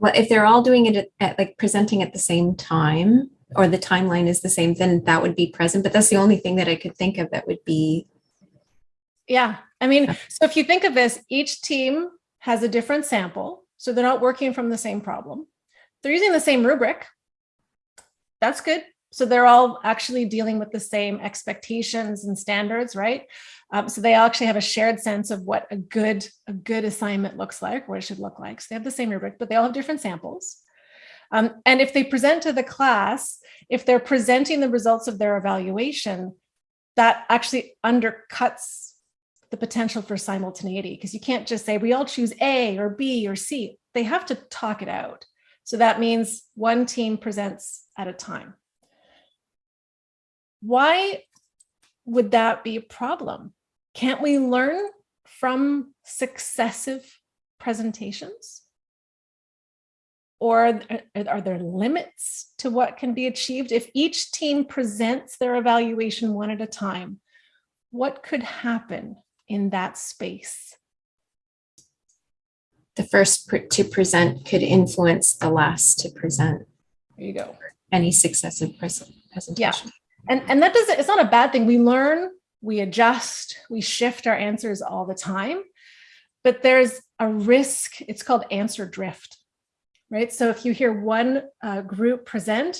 Well, if they're all doing it at, at, like presenting at the same time or the timeline is the same, then that would be present. But that's the only thing that I could think of that would be. Yeah, I mean, so if you think of this, each team has a different sample. So they're not working from the same problem. They're using the same rubric. That's good. So they're all actually dealing with the same expectations and standards, right? Um, so they actually have a shared sense of what a good, a good assignment looks like, what it should look like. So they have the same rubric, but they all have different samples. Um, and if they present to the class, if they're presenting the results of their evaluation, that actually undercuts the potential for simultaneity because you can't just say we all choose A or B or C. They have to talk it out. So that means one team presents at a time. Why would that be a problem? Can't we learn from successive presentations? Or are there limits to what can be achieved? If each team presents their evaluation one at a time, what could happen in that space? The first to present could influence the last to present. There you go. Any successive presentation. Yeah. And, and that doesn't, it's not a bad thing. We learn, we adjust, we shift our answers all the time, but there's a risk, it's called answer drift, right? So if you hear one uh, group present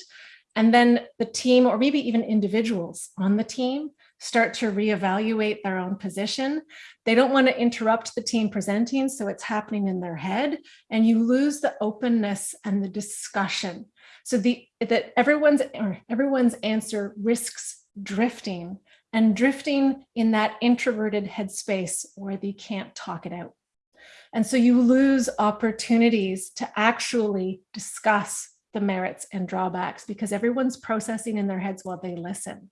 and then the team or maybe even individuals on the team start to reevaluate their own position. They don't want to interrupt the team presenting, so it's happening in their head, and you lose the openness and the discussion. So the that everyone's everyone's answer risks drifting and drifting in that introverted headspace where they can't talk it out. And so you lose opportunities to actually discuss the merits and drawbacks because everyone's processing in their heads while they listen.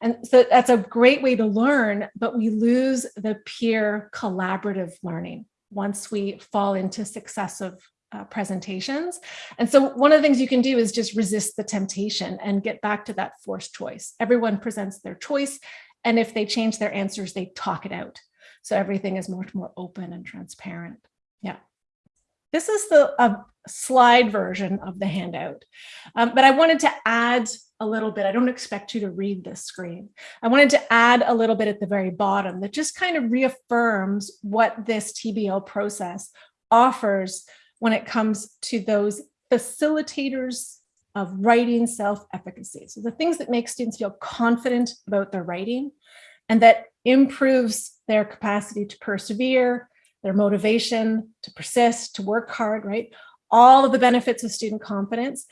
And so that's a great way to learn, but we lose the peer collaborative learning once we fall into successive uh, presentations. And so one of the things you can do is just resist the temptation and get back to that forced choice. Everyone presents their choice. And if they change their answers, they talk it out. So everything is much more open and transparent. Yeah. This is the uh, slide version of the handout. Um, but I wanted to add a little bit. I don't expect you to read this screen. I wanted to add a little bit at the very bottom that just kind of reaffirms what this TBL process offers when it comes to those facilitators of writing self-efficacy. So the things that make students feel confident about their writing and that improves their capacity to persevere, their motivation to persist, to work hard, right? All of the benefits of student confidence.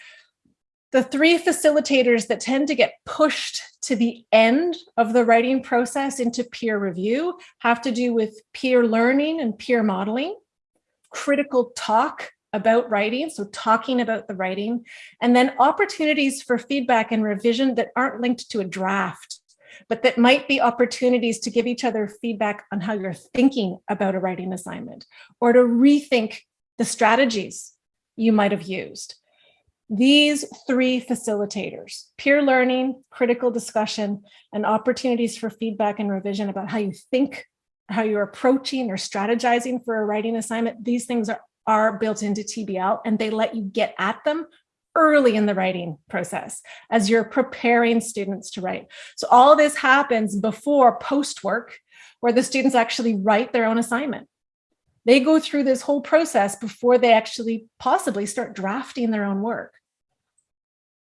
The three facilitators that tend to get pushed to the end of the writing process into peer review have to do with peer learning and peer modeling, critical talk about writing, so talking about the writing, and then opportunities for feedback and revision that aren't linked to a draft, but that might be opportunities to give each other feedback on how you're thinking about a writing assignment, or to rethink the strategies you might have used. These three facilitators, peer learning, critical discussion, and opportunities for feedback and revision about how you think, how you're approaching or strategizing for a writing assignment, these things are, are built into TBL and they let you get at them early in the writing process as you're preparing students to write. So all this happens before post work where the students actually write their own assignment. They go through this whole process before they actually possibly start drafting their own work.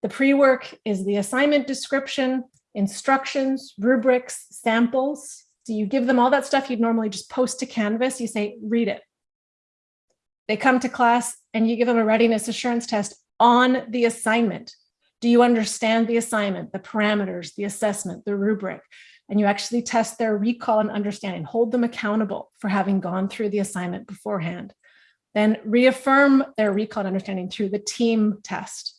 The pre-work is the assignment description, instructions, rubrics, samples. So you give them all that stuff you'd normally just post to Canvas. You say, read it. They come to class and you give them a readiness assurance test on the assignment. Do you understand the assignment, the parameters, the assessment, the rubric? And you actually test their recall and understanding, hold them accountable for having gone through the assignment beforehand. Then reaffirm their recall and understanding through the team test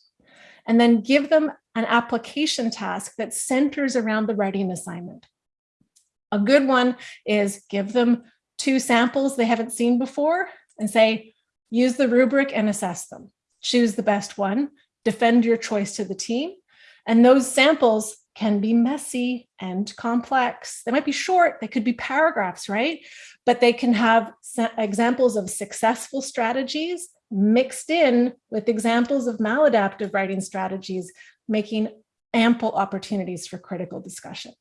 and then give them an application task that centers around the writing assignment. A good one is give them two samples they haven't seen before and say, use the rubric and assess them. Choose the best one, defend your choice to the team. And those samples can be messy and complex. They might be short, they could be paragraphs, right? But they can have examples of successful strategies mixed in with examples of maladaptive writing strategies, making ample opportunities for critical discussion.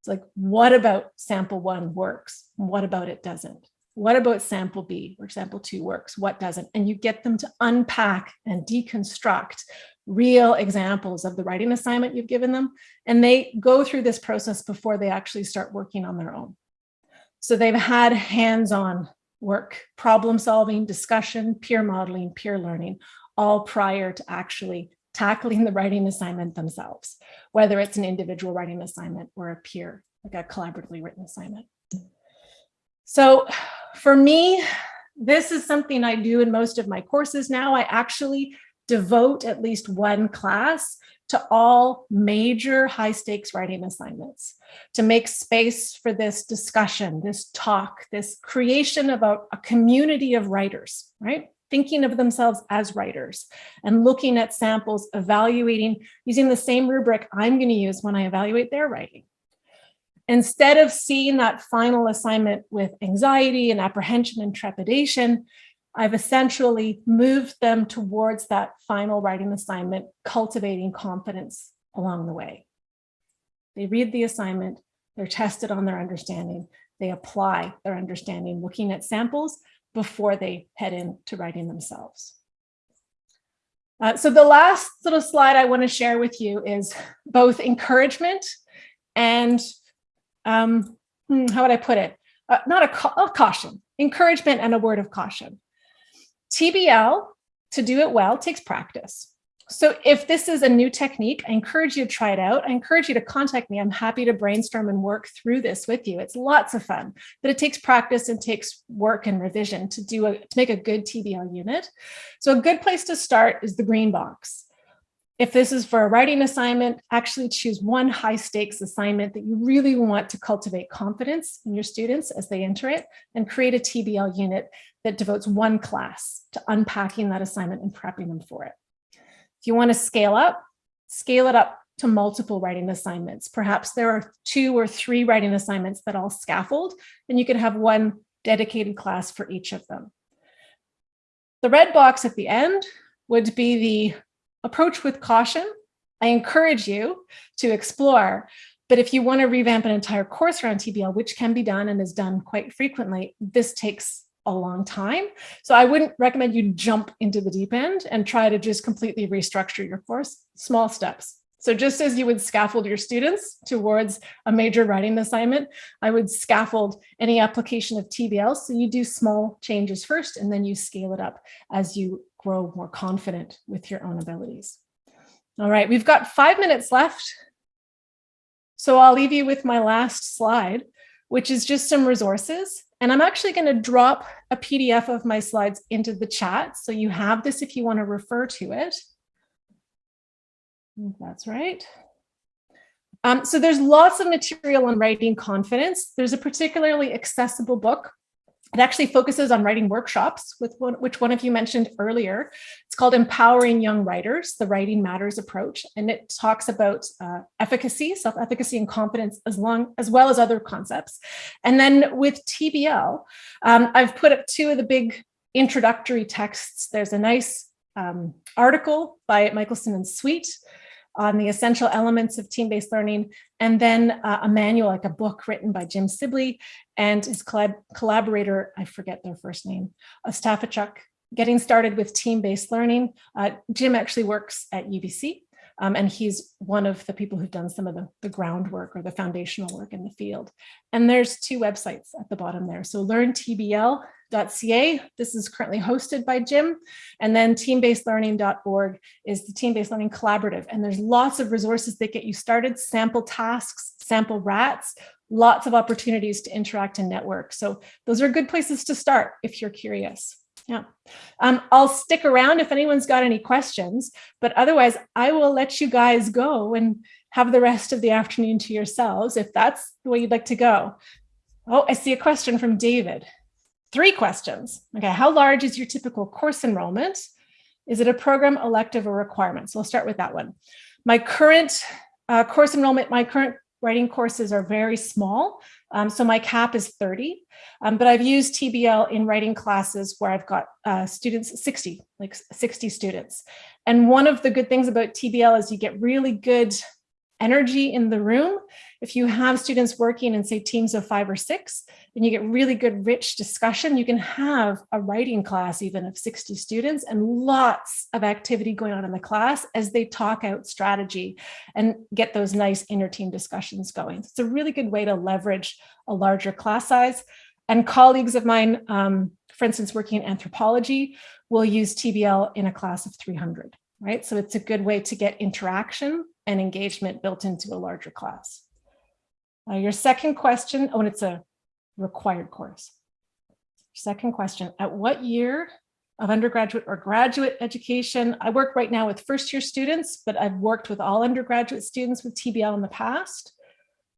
It's like, what about sample one works? What about it doesn't? What about sample B or sample two works? What doesn't? And you get them to unpack and deconstruct real examples of the writing assignment you've given them. And they go through this process before they actually start working on their own. So they've had hands-on work, problem solving, discussion, peer modeling, peer learning, all prior to actually tackling the writing assignment themselves, whether it's an individual writing assignment or a peer, like a collaboratively written assignment. So for me, this is something I do in most of my courses now. I actually devote at least one class to all major high stakes writing assignments to make space for this discussion, this talk, this creation of a, a community of writers, right? Thinking of themselves as writers and looking at samples, evaluating, using the same rubric I'm going to use when I evaluate their writing. Instead of seeing that final assignment with anxiety and apprehension and trepidation, I've essentially moved them towards that final writing assignment, cultivating confidence along the way. They read the assignment, they're tested on their understanding, they apply their understanding, looking at samples before they head into writing themselves. Uh, so the last little slide I want to share with you is both encouragement and um, hmm, how would I put it? Uh, not a, ca a caution, encouragement and a word of caution. TBL, to do it well, takes practice. So if this is a new technique, I encourage you to try it out. I encourage you to contact me. I'm happy to brainstorm and work through this with you. It's lots of fun, but it takes practice and takes work and revision to do a, to make a good TBL unit. So a good place to start is the green box. If this is for a writing assignment, actually choose one high stakes assignment that you really want to cultivate confidence in your students as they enter it and create a TBL unit that devotes one class to unpacking that assignment and prepping them for it. If you want to scale up, scale it up to multiple writing assignments. Perhaps there are two or three writing assignments that all scaffold, and you can have one dedicated class for each of them. The red box at the end would be the approach with caution. I encourage you to explore, but if you want to revamp an entire course around TBL, which can be done and is done quite frequently, this takes a long time. So I wouldn't recommend you jump into the deep end and try to just completely restructure your course, small steps. So just as you would scaffold your students towards a major writing assignment, I would scaffold any application of TBL. So you do small changes first, and then you scale it up as you grow more confident with your own abilities. All right, we've got five minutes left. So I'll leave you with my last slide, which is just some resources. And I'm actually going to drop a PDF of my slides into the chat. So you have this if you want to refer to it. That's right. Um, so there's lots of material on writing confidence. There's a particularly accessible book It actually focuses on writing workshops, with one, which one of you mentioned earlier. It's called Empowering Young Writers, the Writing Matters approach, and it talks about uh, efficacy, self-efficacy and confidence as, long, as well as other concepts. And then with TBL, um, I've put up two of the big introductory texts. There's a nice um, article by Michaelsen and Sweet on the essential elements of team-based learning, and then uh, a manual, like a book written by Jim Sibley and his collab collaborator, I forget their first name, Ostafichuk, getting started with team-based learning. Uh, Jim actually works at UBC, um, and he's one of the people who've done some of the, the groundwork or the foundational work in the field. And there's two websites at the bottom there. So learntbl team-based-learning.ca. This is currently hosted by Jim. And then team-based-learning.org is the team-based learning collaborative. And there's lots of resources that get you started, sample tasks, sample rats, lots of opportunities to interact and network. So those are good places to start if you're curious. Yeah, um, I'll stick around if anyone's got any questions, but otherwise I will let you guys go and have the rest of the afternoon to yourselves if that's the way you'd like to go. Oh, I see a question from David. Three questions. Okay, how large is your typical course enrollment? Is it a program, elective, or requirement? So we'll start with that one. My current uh, course enrollment, my current writing courses are very small. Um, so my cap is 30, um, but I've used TBL in writing classes where I've got uh, students, 60, like 60 students. And one of the good things about TBL is you get really good energy in the room. If you have students working in say teams of five or six, then you get really good rich discussion. You can have a writing class even of 60 students and lots of activity going on in the class as they talk out strategy and get those nice inner team discussions going. It's a really good way to leverage a larger class size. And colleagues of mine, um, for instance, working in anthropology, will use TBL in a class of 300 right? So it's a good way to get interaction and engagement built into a larger class. Uh, your second question, oh, and it's a required course. Second question, at what year of undergraduate or graduate education? I work right now with first year students, but I've worked with all undergraduate students with TBL in the past.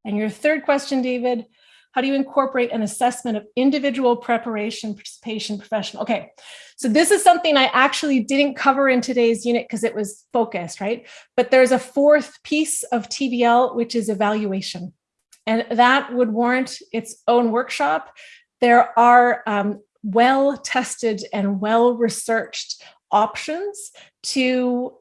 And your third question, David, how do you incorporate an assessment of individual preparation, participation, professional? Okay, so this is something I actually didn't cover in today's unit because it was focused, right? But there's a fourth piece of TBL, which is evaluation. And that would warrant its own workshop. There are um, well-tested and well-researched options to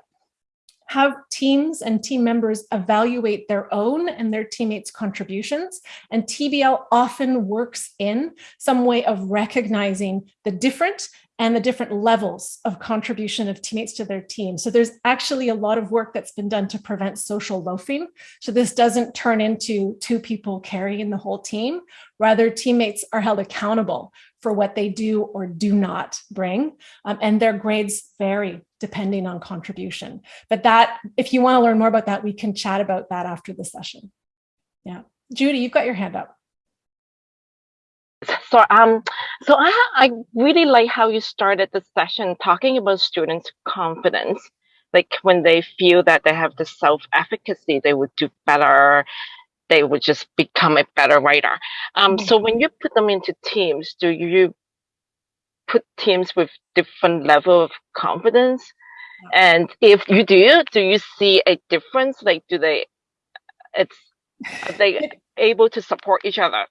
have teams and team members evaluate their own and their teammates' contributions. And TBL often works in some way of recognizing the different and the different levels of contribution of teammates to their team. So there's actually a lot of work that's been done to prevent social loafing. So this doesn't turn into two people carrying the whole team. Rather, teammates are held accountable for what they do or do not bring. Um, and their grades vary depending on contribution. But that, if you want to learn more about that, we can chat about that after the session. Yeah. Judy, you've got your hand up. So um, so I I really like how you started the session talking about students' confidence. Like when they feel that they have the self-efficacy, they would do better. They would just become a better writer. Um, so when you put them into teams, do you put teams with different level of confidence? And if you do, do you see a difference? Like, do they, it's, are they able to support each other?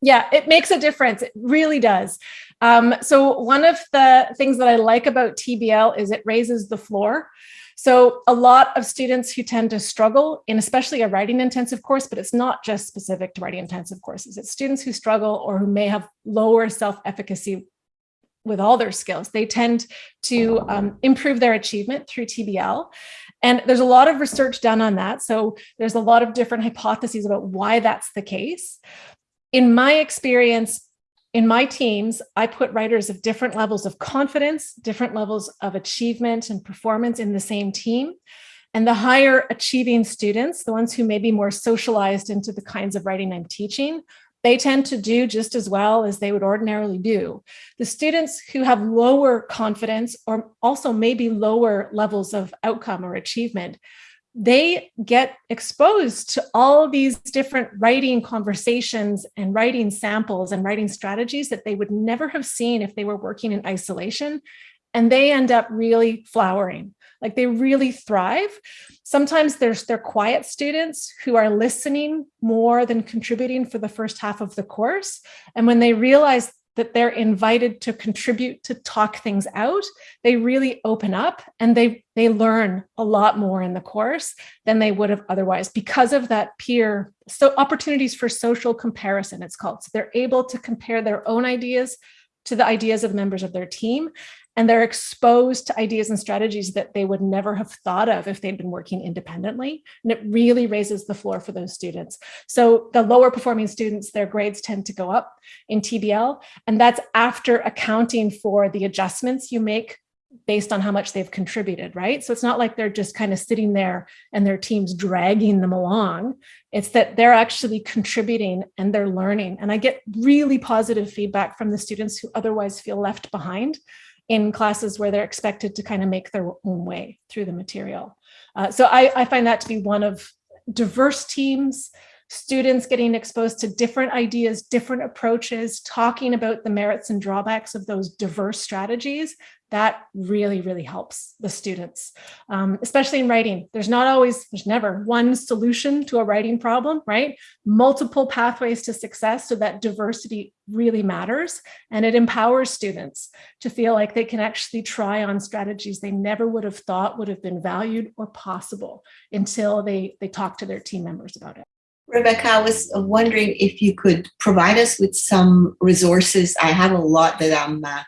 Yeah, it makes a difference. It really does. Um, so one of the things that I like about TBL is it raises the floor. So a lot of students who tend to struggle in especially a writing intensive course, but it's not just specific to writing intensive courses. It's students who struggle or who may have lower self-efficacy with all their skills. They tend to um, improve their achievement through TBL. And there's a lot of research done on that. So there's a lot of different hypotheses about why that's the case. In my experience, in my teams, I put writers of different levels of confidence, different levels of achievement and performance in the same team. And the higher achieving students, the ones who may be more socialized into the kinds of writing I'm teaching, they tend to do just as well as they would ordinarily do. The students who have lower confidence or also maybe lower levels of outcome or achievement they get exposed to all these different writing conversations and writing samples and writing strategies that they would never have seen if they were working in isolation. And they end up really flowering, like they really thrive. Sometimes there's they're quiet students who are listening more than contributing for the first half of the course. And when they realize that they're invited to contribute to talk things out, they really open up and they they learn a lot more in the course than they would have otherwise because of that peer so opportunities for social comparison it's called. So they're able to compare their own ideas to the ideas of members of their team and they're exposed to ideas and strategies that they would never have thought of if they'd been working independently. And it really raises the floor for those students. So the lower performing students, their grades tend to go up in TBL, and that's after accounting for the adjustments you make based on how much they've contributed, right? So it's not like they're just kind of sitting there and their team's dragging them along. It's that they're actually contributing and they're learning. And I get really positive feedback from the students who otherwise feel left behind in classes where they're expected to kind of make their own way through the material. Uh, so I, I find that to be one of diverse teams, students getting exposed to different ideas, different approaches, talking about the merits and drawbacks of those diverse strategies, that really, really helps the students, um, especially in writing. There's not always, there's never one solution to a writing problem, right? Multiple pathways to success so that diversity really matters and it empowers students to feel like they can actually try on strategies they never would have thought would have been valued or possible until they, they talk to their team members about it. Rebecca, I was wondering if you could provide us with some resources. I have a lot that I'm uh,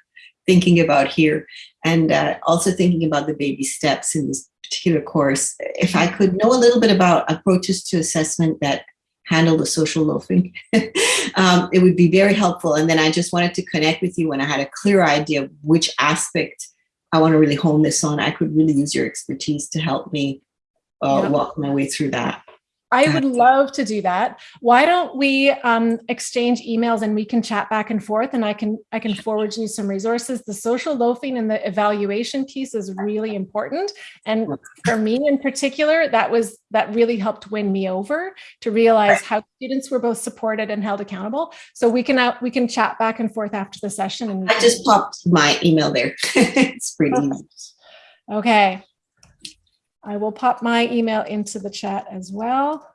thinking about here and uh, also thinking about the baby steps in this particular course. If I could know a little bit about approaches to assessment that handle the social loafing, um, it would be very helpful. And then I just wanted to connect with you when I had a clear idea of which aspect I want to really hone this on. I could really use your expertise to help me uh, Yep. walk my way through that. I would love to do that. Why don't we um, exchange emails and we can chat back and forth and I can I can forward you some resources. The social loafing and the evaluation piece is really important. And for me in particular, that was that really helped win me over to realize how students were both supported and held accountable. So we can out we can chat back and forth after the session. And I just popped my email there. it's pretty easy. Okay. I will pop my email into the chat as well.